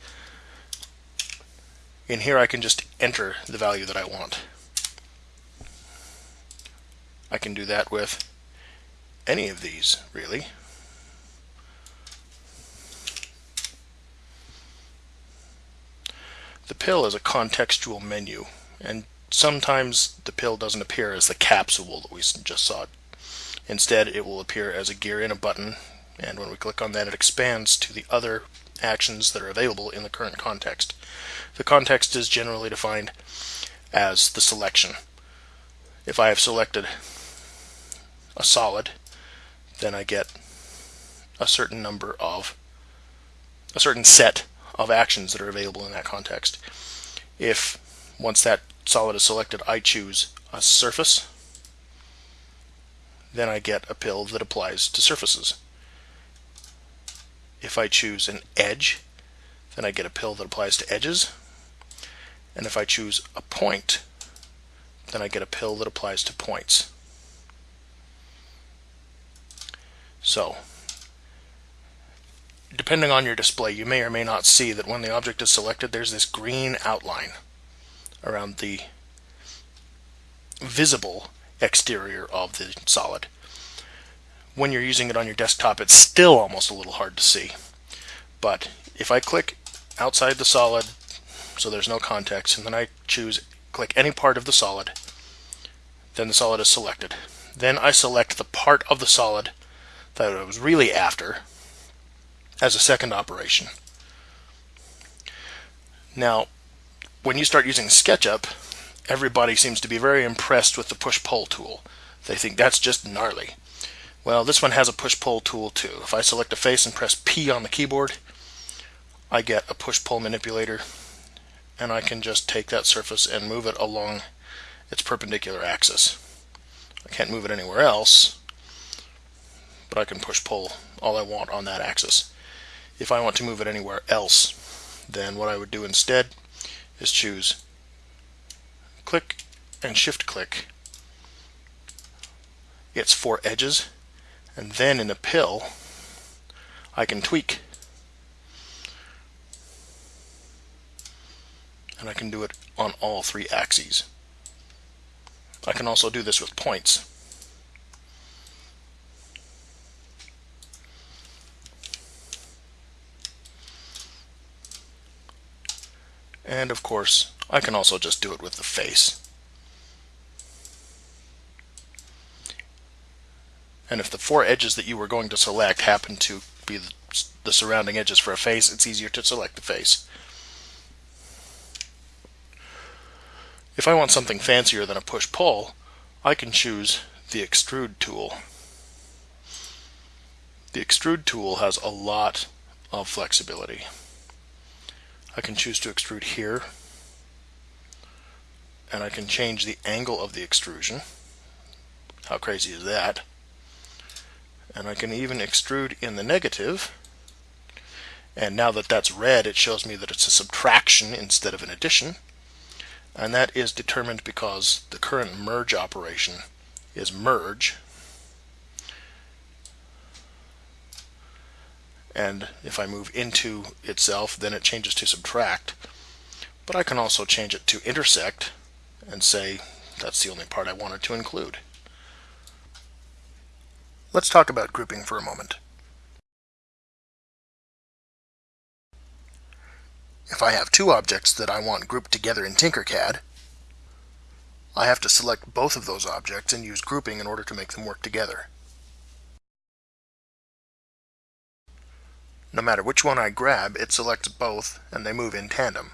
In here I can just enter the value that I want. I can do that with any of these, really. The pill is a contextual menu, and sometimes the pill doesn't appear as the capsule that we just saw. Instead, it will appear as a gear in a button, and when we click on that, it expands to the other actions that are available in the current context. The context is generally defined as the selection. If I have selected a solid, then I get a certain number of, a certain set of actions that are available in that context. If once that solid is selected, I choose a surface. Then I get a pill that applies to surfaces. If I choose an edge, then I get a pill that applies to edges. And if I choose a point, then I get a pill that applies to points. So, depending on your display, you may or may not see that when the object is selected, there's this green outline around the visible exterior of the solid. When you're using it on your desktop, it's still almost a little hard to see. But if I click outside the solid, so there's no context, and then I choose click any part of the solid, then the solid is selected. Then I select the part of the solid that I was really after as a second operation. Now, when you start using SketchUp, everybody seems to be very impressed with the push-pull tool. They think that's just gnarly. Well, this one has a push-pull tool too. If I select a face and press P on the keyboard, I get a push-pull manipulator and I can just take that surface and move it along its perpendicular axis. I can't move it anywhere else, but I can push-pull all I want on that axis. If I want to move it anywhere else, then what I would do instead is choose click and shift click its four edges and then in the pill I can tweak and I can do it on all three axes. I can also do this with points. And of course, I can also just do it with the face. And if the four edges that you were going to select happen to be the, surrounding edges for a face, it's easier to select the face. If I want something fancier than a push-pull, I can choose the extrude tool. The extrude tool has a lot of flexibility. I can choose to extrude here and I can change the angle of the extrusion. How crazy is that? And I can even extrude in the negative. And now that that's red, it shows me that it's a subtraction instead of an addition. And that is determined because the current merge operation is merge and if I move into itself then it changes to subtract but I can also change it to intersect and say that's the only part I wanted to include. Let's talk about grouping for a moment. If I have two objects that I want grouped together in Tinkercad, I have to select both of those objects and use grouping in order to make them work together. No matter which one I grab, it selects both and they move in tandem.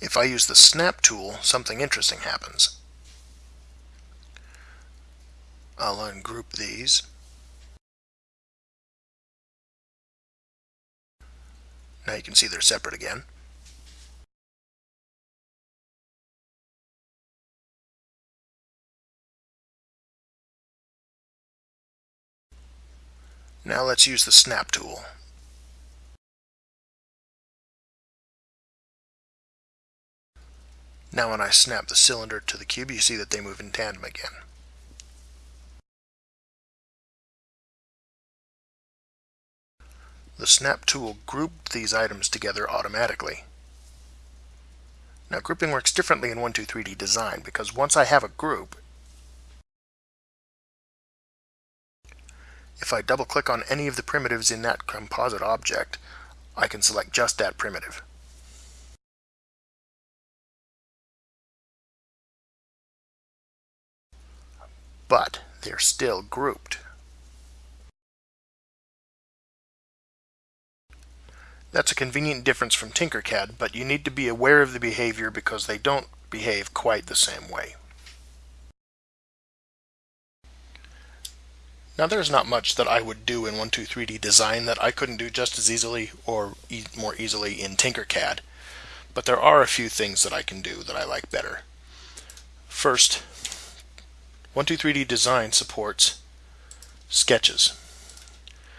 If I use the snap tool, something interesting happens. I'll ungroup these. Now you can see they're separate again. Now let's use the snap tool. Now when I snap the cylinder to the cube, you see that they move in tandem again. The snap tool grouped these items together automatically. Now grouping works differently in 123D design because once I have a group, If I double click on any of the primitives in that composite object, I can select just that primitive. But they're still grouped. That's a convenient difference from Tinkercad, but you need to be aware of the behavior because they don't behave quite the same way. Now there's not much that I would do in 123D Design that I couldn't do just as easily or e more easily in Tinkercad, but there are a few things that I can do that I like better. First, 123D Design supports sketches.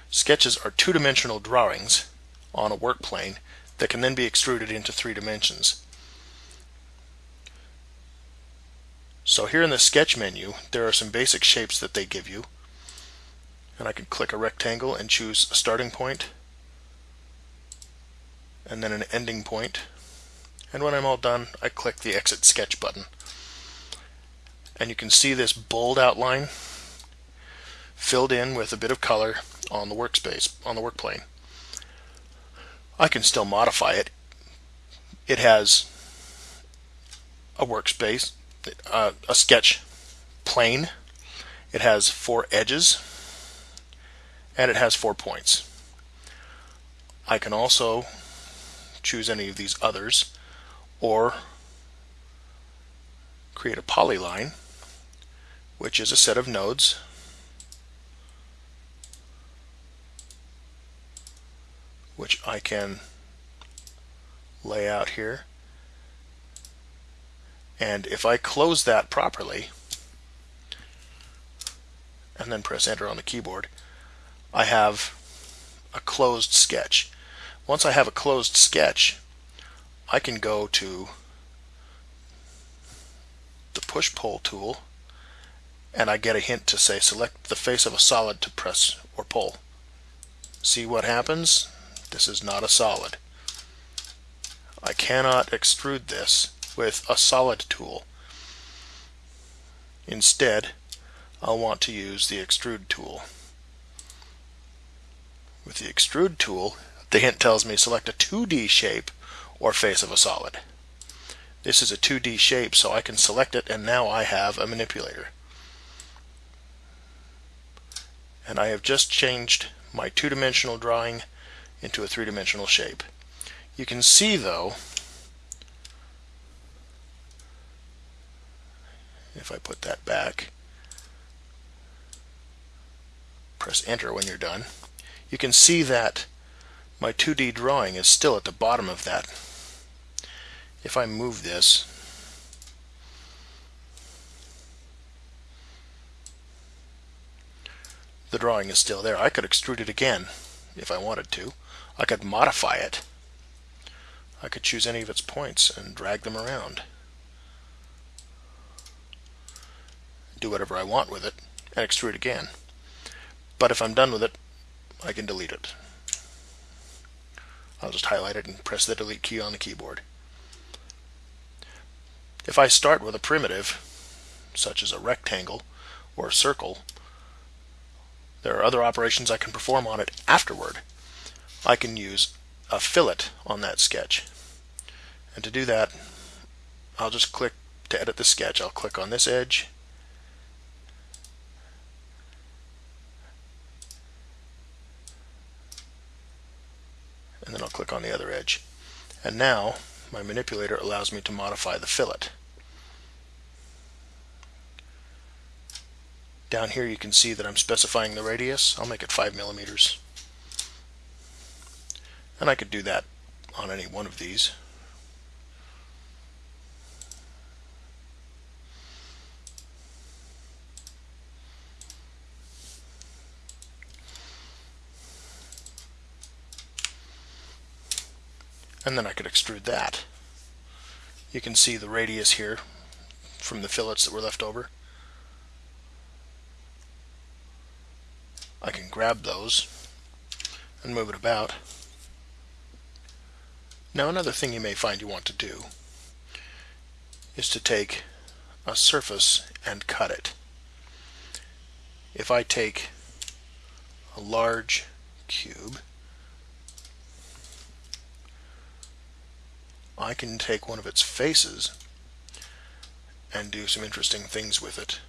Sketches are two-dimensional drawings on a work plane that can then be extruded into three dimensions. So here in the sketch menu, there are some basic shapes that they give you and I can click a rectangle and choose a starting point and then an ending point and when I'm all done I click the exit sketch button and you can see this bold outline filled in with a bit of color on the workspace, on the work plane. I can still modify it. It has a workspace, uh, a sketch plane. It has four edges and it has four points. I can also choose any of these others or create a polyline which is a set of nodes which I can lay out here and if I close that properly and then press enter on the keyboard I have a closed sketch once I have a closed sketch, I can go to the push-pull tool and I get a hint to say select the face of a solid to press or pull. See what happens? This is not a solid. I cannot extrude this with a solid tool. Instead, I'll want to use the extrude tool. With the extrude tool, the hint tells me select a 2D shape or face of a solid. This is a 2D shape, so I can select it, and now I have a manipulator. And I have just changed my two-dimensional drawing into a three-dimensional shape. You can see, though, if I put that back, press enter when you're done, you can see that my 2D drawing is still at the bottom of that. If I move this, the drawing is still there. I could extrude it again if I wanted to. I could modify it. I could choose any of its points and drag them around. Do whatever I want with it and extrude again. But if I'm done with it, I can delete it. I'll just highlight it and press the delete key on the keyboard. If I start with a primitive, such as a rectangle or a circle, there are other operations I can perform on it afterward. I can use a fillet on that sketch. And to do that, I'll just click to edit the sketch. I'll click on this edge and then I'll click on the other edge. And now my manipulator allows me to modify the fillet. Down here you can see that I'm specifying the radius. I'll make it 5 millimeters. And I could do that on any one of these. And then I could extrude that. You can see the radius here from the fillets that were left over. I can grab those and move it about. Now another thing you may find you want to do is to take a surface and cut it. If I take a large cube I can take one of its faces and do some interesting things with it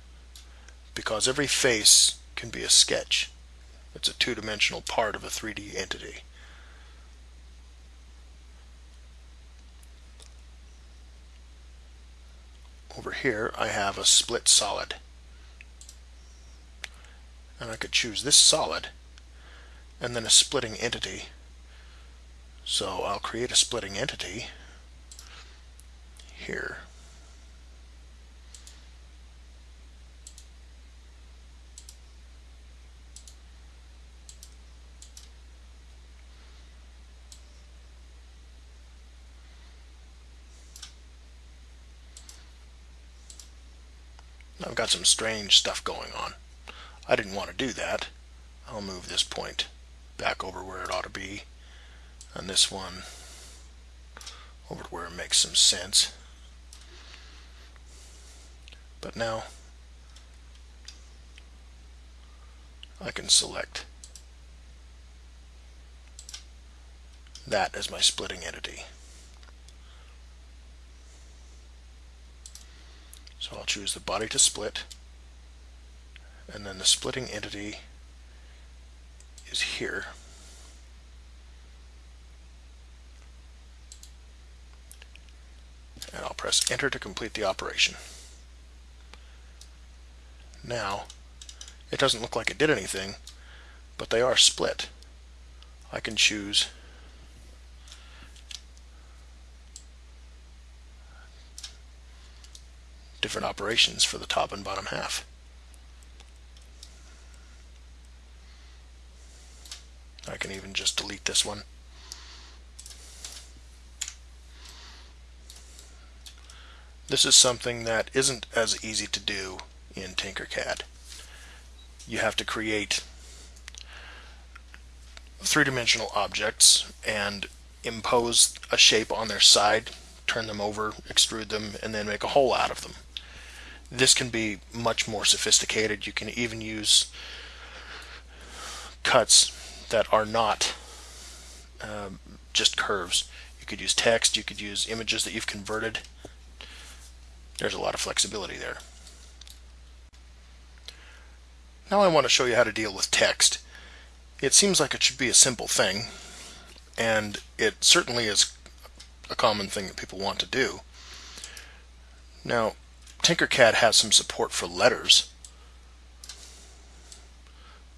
because every face can be a sketch. It's a two-dimensional part of a 3D entity. Over here I have a split solid and I could choose this solid and then a splitting entity so I'll create a splitting entity here. I've got some strange stuff going on. I didn't want to do that. I'll move this point back over where it ought to be and this one over to where it makes some sense. But now I can select that as my splitting entity. So I'll choose the body to split and then the splitting entity is here. And I'll press enter to complete the operation. Now, it doesn't look like it did anything, but they are split. I can choose different operations for the top and bottom half. I can even just delete this one. This is something that isn't as easy to do in Tinkercad. You have to create three-dimensional objects and impose a shape on their side, turn them over, extrude them, and then make a hole out of them. This can be much more sophisticated. You can even use cuts that are not um, just curves. You could use text, you could use images that you've converted. There's a lot of flexibility there. Now I want to show you how to deal with text. It seems like it should be a simple thing, and it certainly is a common thing that people want to do. Now, Tinkercad has some support for letters,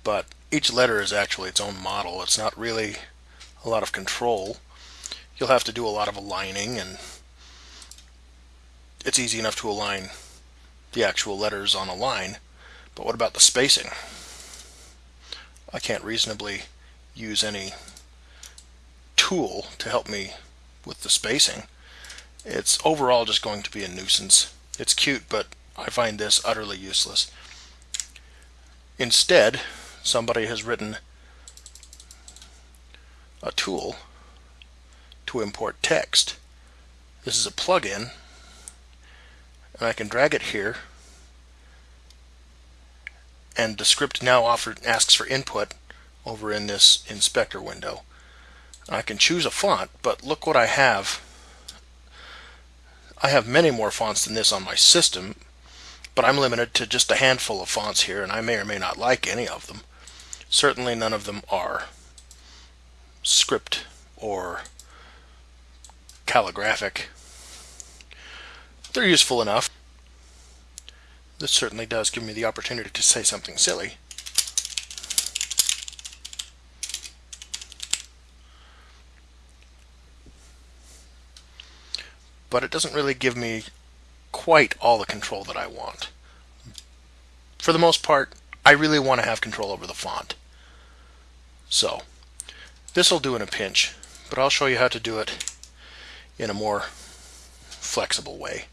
but each letter is actually its own model. It's not really a lot of control. You'll have to do a lot of aligning, and it's easy enough to align the actual letters on a line. But what about the spacing? I can't reasonably use any tool to help me with the spacing. It's overall just going to be a nuisance. It's cute, but I find this utterly useless. Instead, somebody has written a tool to import text. This is a plugin, and I can drag it here and the script now offer, asks for input over in this inspector window. I can choose a font, but look what I have. I have many more fonts than this on my system, but I'm limited to just a handful of fonts here, and I may or may not like any of them. Certainly none of them are script or calligraphic. They're useful enough. This certainly does give me the opportunity to say something silly. But it doesn't really give me quite all the control that I want. For the most part, I really want to have control over the font. So, this will do in a pinch, but I'll show you how to do it in a more flexible way.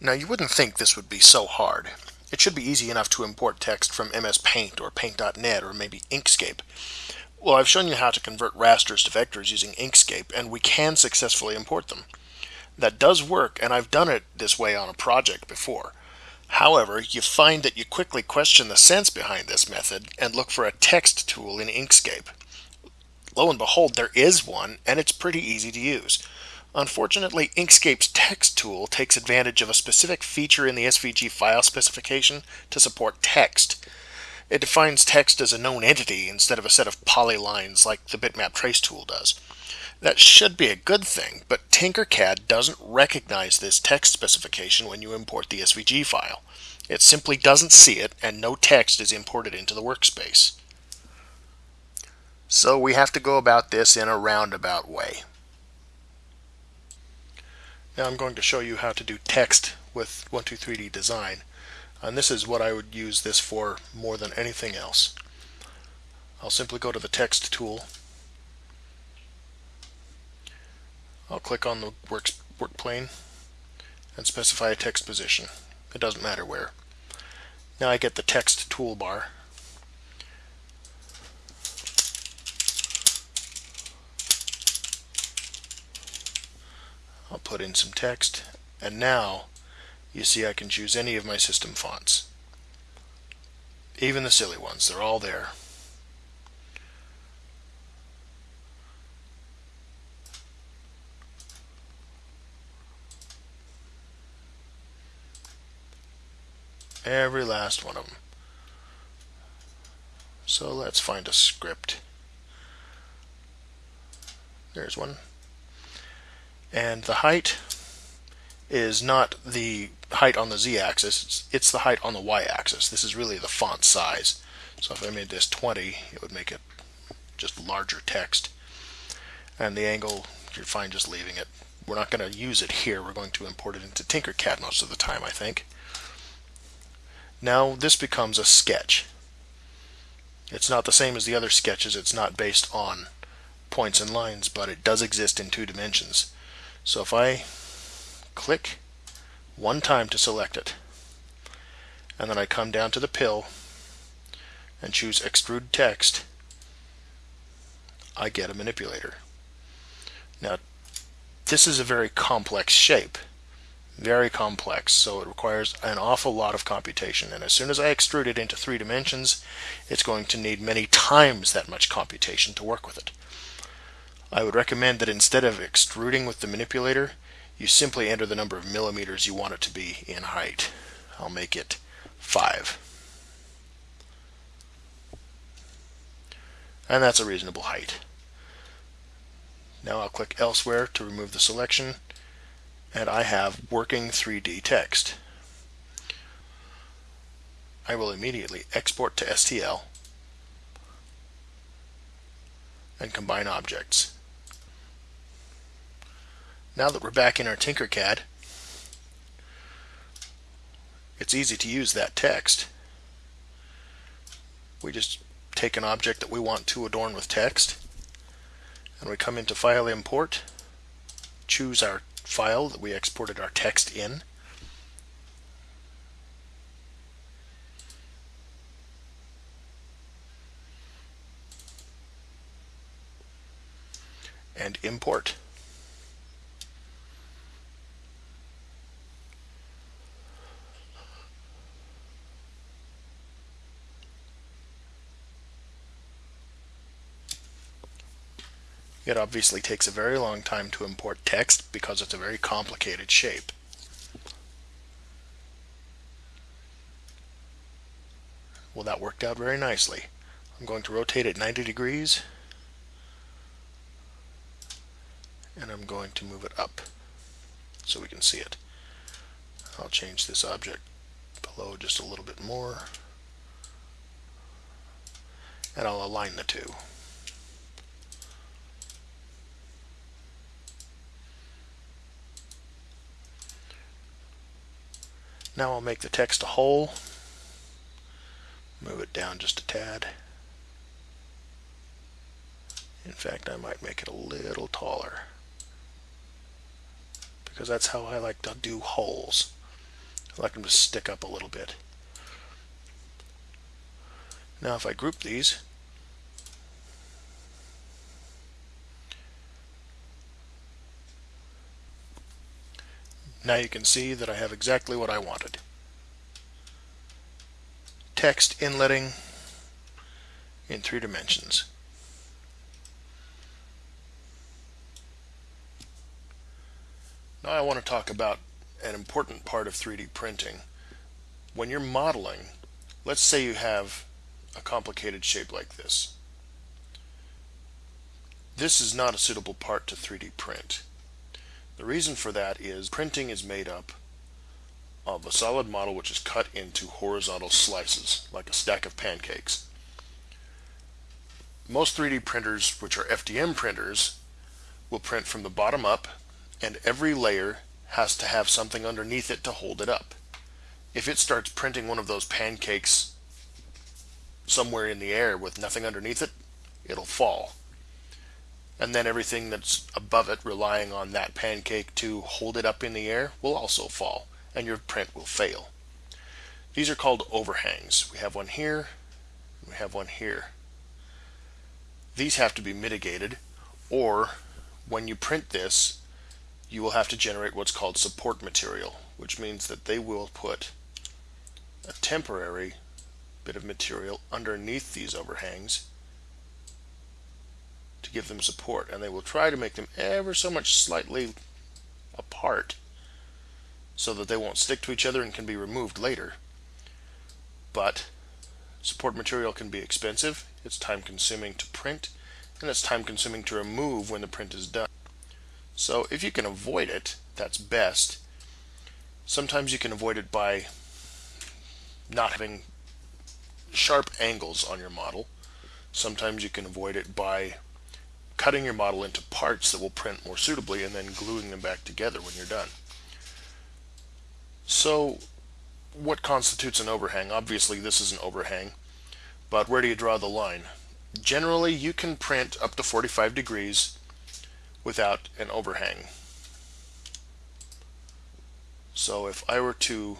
Now you wouldn't think this would be so hard. It should be easy enough to import text from MS Paint or Paint.net or maybe Inkscape. Well, I've shown you how to convert rasters to vectors using Inkscape, and we can successfully import them. That does work, and I've done it this way on a project before. However, you find that you quickly question the sense behind this method and look for a text tool in Inkscape. Lo and behold, there is one, and it's pretty easy to use. Unfortunately, Inkscape's text tool takes advantage of a specific feature in the SVG file specification to support text. It defines text as a known entity instead of a set of polylines like the bitmap trace tool does. That should be a good thing, but Tinkercad doesn't recognize this text specification when you import the SVG file. It simply doesn't see it, and no text is imported into the workspace. So we have to go about this in a roundabout way. Now I'm going to show you how to do text with 123D Design. And this is what I would use this for more than anything else. I'll simply go to the text tool. I'll click on the work, work plane and specify a text position. It doesn't matter where. Now I get the text toolbar I'll put in some text and now you see I can choose any of my system fonts. Even the silly ones, they're all there. Every last one of them. So let's find a script. There's one. And the height is not the height on the z-axis, it's, it's the height on the y-axis. This is really the font size. So if I made this 20, it would make it just larger text. And the angle, you're fine just leaving it. We're not going to use it here. We're going to import it into Tinkercad most of the time, I think. Now this becomes a sketch. It's not the same as the other sketches. It's not based on points and lines, but it does exist in two dimensions. So if I click one time to select it, and then I come down to the pill and choose extrude text, I get a manipulator. Now, this is a very complex shape. Very complex, so it requires an awful lot of computation. And as soon as I extrude it into three dimensions, it's going to need many times that much computation to work with it. I would recommend that instead of extruding with the manipulator, you simply enter the number of millimeters you want it to be in height. I'll make it 5. And that's a reasonable height. Now I'll click elsewhere to remove the selection and I have working 3D text. I will immediately export to STL and combine objects. Now that we're back in our Tinkercad, it's easy to use that text. We just take an object that we want to adorn with text, and we come into File Import, choose our file that we exported our text in, and import. It obviously takes a very long time to import text because it's a very complicated shape. Well, that worked out very nicely. I'm going to rotate it 90 degrees and I'm going to move it up so we can see it. I'll change this object below just a little bit more and I'll align the two. Now I'll make the text a hole. Move it down just a tad. In fact, I might make it a little taller. Because that's how I like to do holes. I like them to stick up a little bit. Now if I group these, Now you can see that I have exactly what I wanted. Text inletting in three dimensions. Now I want to talk about an important part of 3D printing. When you're modeling, let's say you have a complicated shape like this. This is not a suitable part to 3D print. The reason for that is printing is made up of a solid model which is cut into horizontal slices, like a stack of pancakes. Most 3D printers, which are FDM printers, will print from the bottom up, and every layer has to have something underneath it to hold it up. If it starts printing one of those pancakes somewhere in the air with nothing underneath it, it'll fall and then everything that's above it relying on that pancake to hold it up in the air will also fall and your print will fail. These are called overhangs. We have one here, we have one here. These have to be mitigated or when you print this you will have to generate what's called support material which means that they will put a temporary bit of material underneath these overhangs to give them support and they will try to make them ever so much slightly apart so that they won't stick to each other and can be removed later. but support material can be expensive, it's time consuming to print, and it's time consuming to remove when the print is done. So if you can avoid it, that's best. Sometimes you can avoid it by not having sharp angles on your model. Sometimes you can avoid it by cutting your model into parts that will print more suitably and then gluing them back together when you're done. So what constitutes an overhang? Obviously this is an overhang, but where do you draw the line? Generally you can print up to 45 degrees without an overhang. So if I were to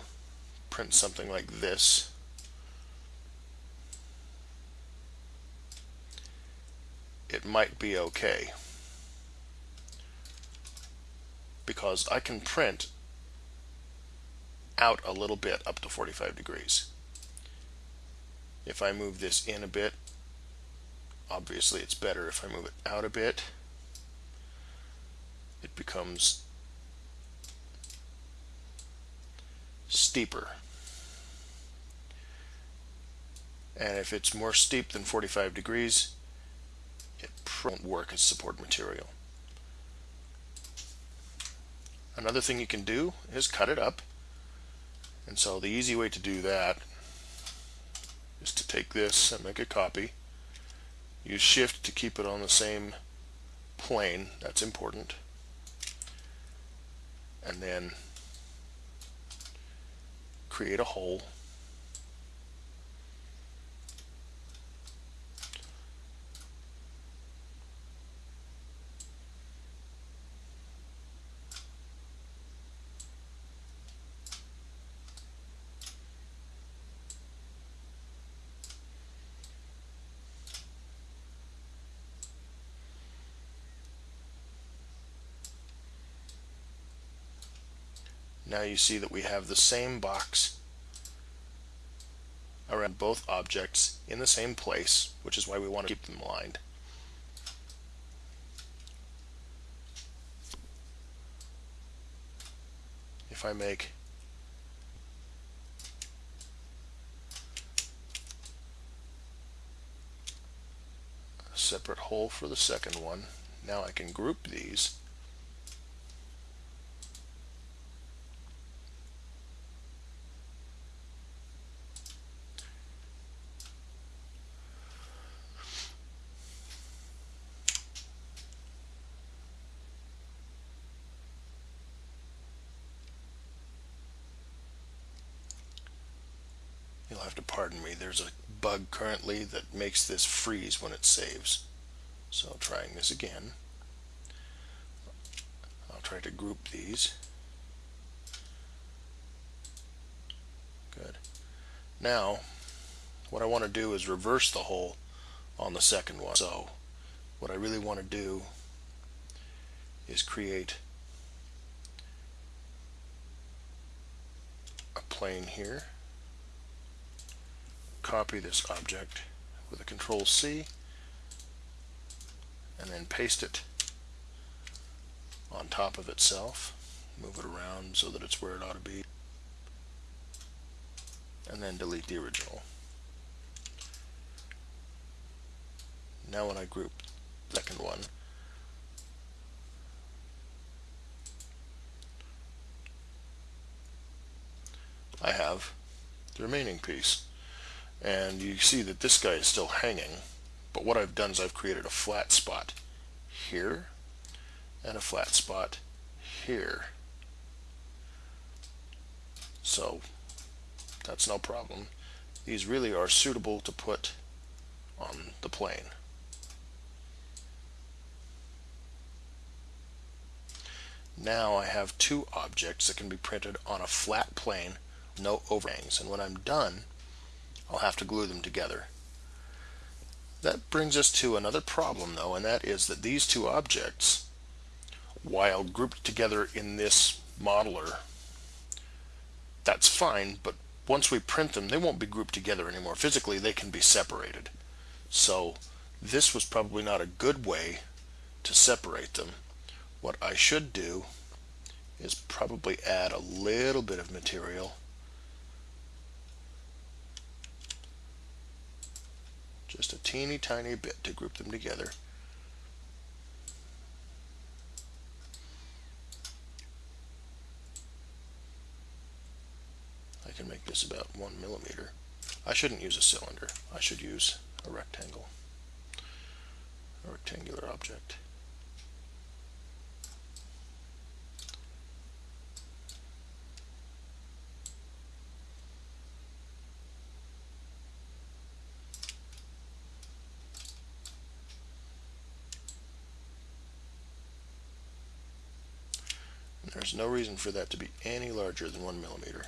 print something like this, it might be okay because I can print out a little bit up to 45 degrees. If I move this in a bit, obviously it's better if I move it out a bit. It becomes steeper. And if it's more steep than 45 degrees, it won't work as support material. Another thing you can do is cut it up. And so the easy way to do that is to take this and make a copy. Use shift to keep it on the same plane. That's important. And then create a hole Now you see that we have the same box around both objects in the same place, which is why we want to keep them aligned. If I make a separate hole for the second one, now I can group these You'll have to pardon me. There's a bug currently that makes this freeze when it saves. So trying this again. I'll try to group these. Good. Now, what I want to do is reverse the hole on the second one. So, what I really want to do is create a plane here copy this object with a control C and then paste it on top of itself move it around so that it's where it ought to be and then delete the original. Now when I group the second one I have the remaining piece and you see that this guy is still hanging but what I've done is I've created a flat spot here and a flat spot here. So that's no problem. These really are suitable to put on the plane. Now I have two objects that can be printed on a flat plane no overhangs. And when I'm done I'll have to glue them together. That brings us to another problem though, and that is that these two objects, while grouped together in this modeler, that's fine, but once we print them, they won't be grouped together anymore. Physically, they can be separated. So this was probably not a good way to separate them. What I should do is probably add a little bit of material just a teeny tiny bit to group them together. I can make this about one millimeter. I shouldn't use a cylinder. I should use a rectangle, a rectangular object. There's no reason for that to be any larger than one millimeter.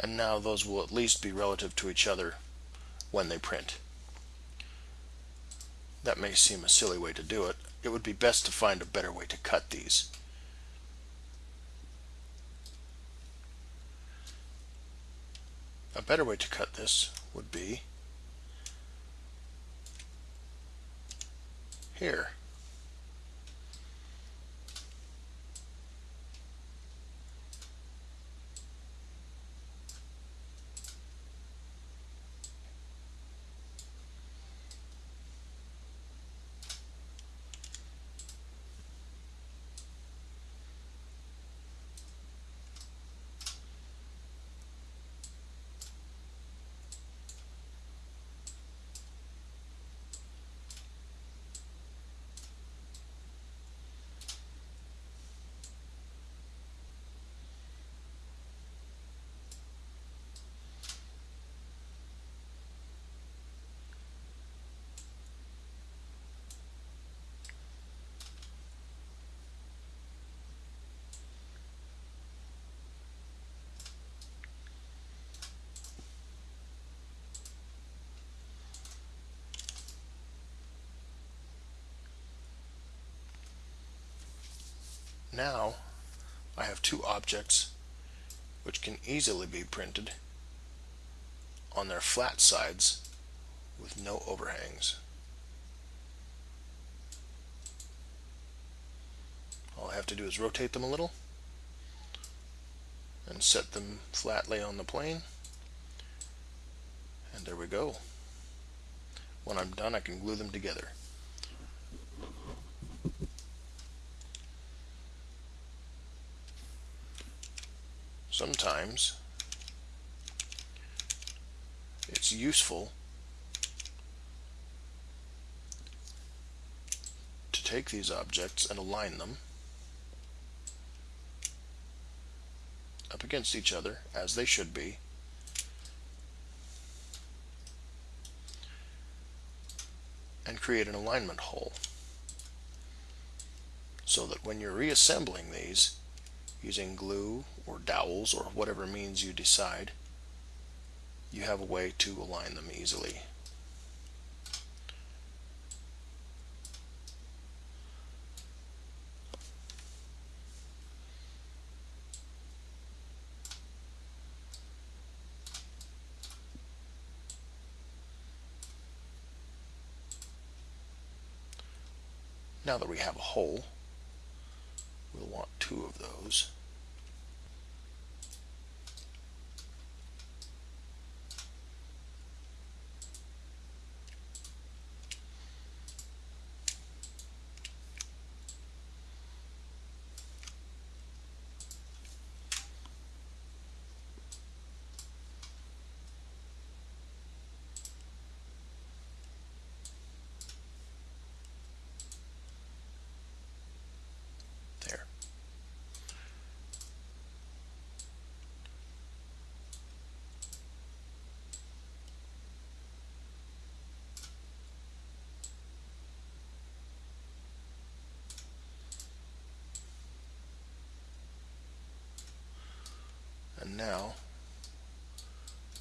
and now those will at least be relative to each other when they print. That may seem a silly way to do it. It would be best to find a better way to cut these. A better way to cut this would be here. Now I have two objects which can easily be printed on their flat sides with no overhangs. All I have to do is rotate them a little and set them flatly on the plane and there we go. When I'm done I can glue them together. Sometimes it's useful to take these objects and align them up against each other as they should be. And create an alignment hole. So that when you're reassembling these using glue or dowels or whatever means you decide, you have a way to align them easily. Now that we have a hole, we'll want two of those. Now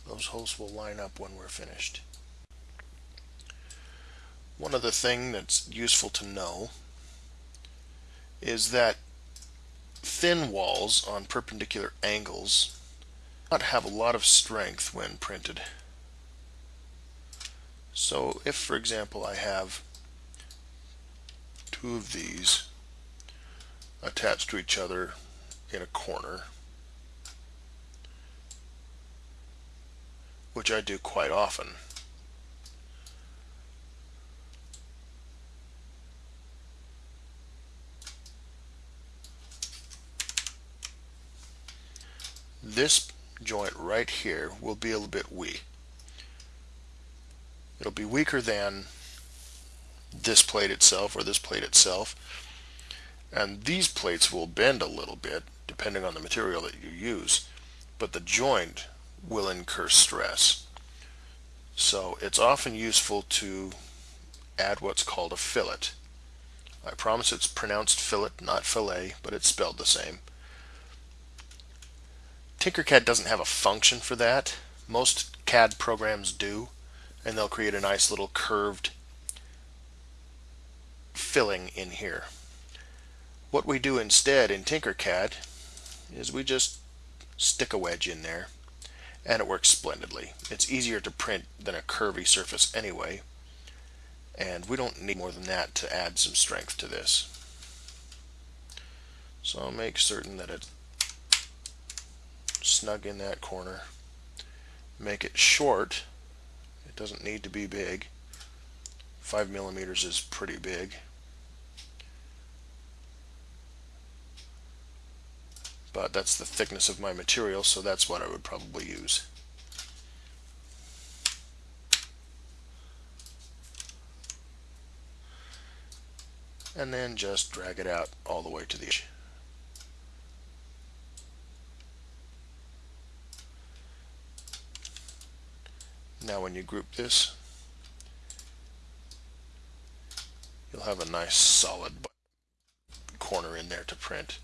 those holes will line up when we're finished. One other thing that's useful to know is that thin walls on perpendicular angles not have a lot of strength when printed. So if, for example, I have two of these attached to each other in a corner, which I do quite often, this joint right here will be a little bit weak. It'll be weaker than this plate itself or this plate itself. And these plates will bend a little bit depending on the material that you use, but the joint will incur stress. So it's often useful to add what's called a fillet. I promise it's pronounced fillet, not fillet, but it's spelled the same. Tinkercad doesn't have a function for that. Most CAD programs do, and they'll create a nice little curved filling in here. What we do instead in Tinkercad is we just stick a wedge in there and it works splendidly. It's easier to print than a curvy surface anyway and we don't need more than that to add some strength to this. So I'll make certain that it's snug in that corner. Make it short. It doesn't need to be big. Five millimeters is pretty big. But that's the thickness of my material, so that's what I would probably use. And then just drag it out all the way to the edge. Now when you group this, you'll have a nice solid corner in there to print.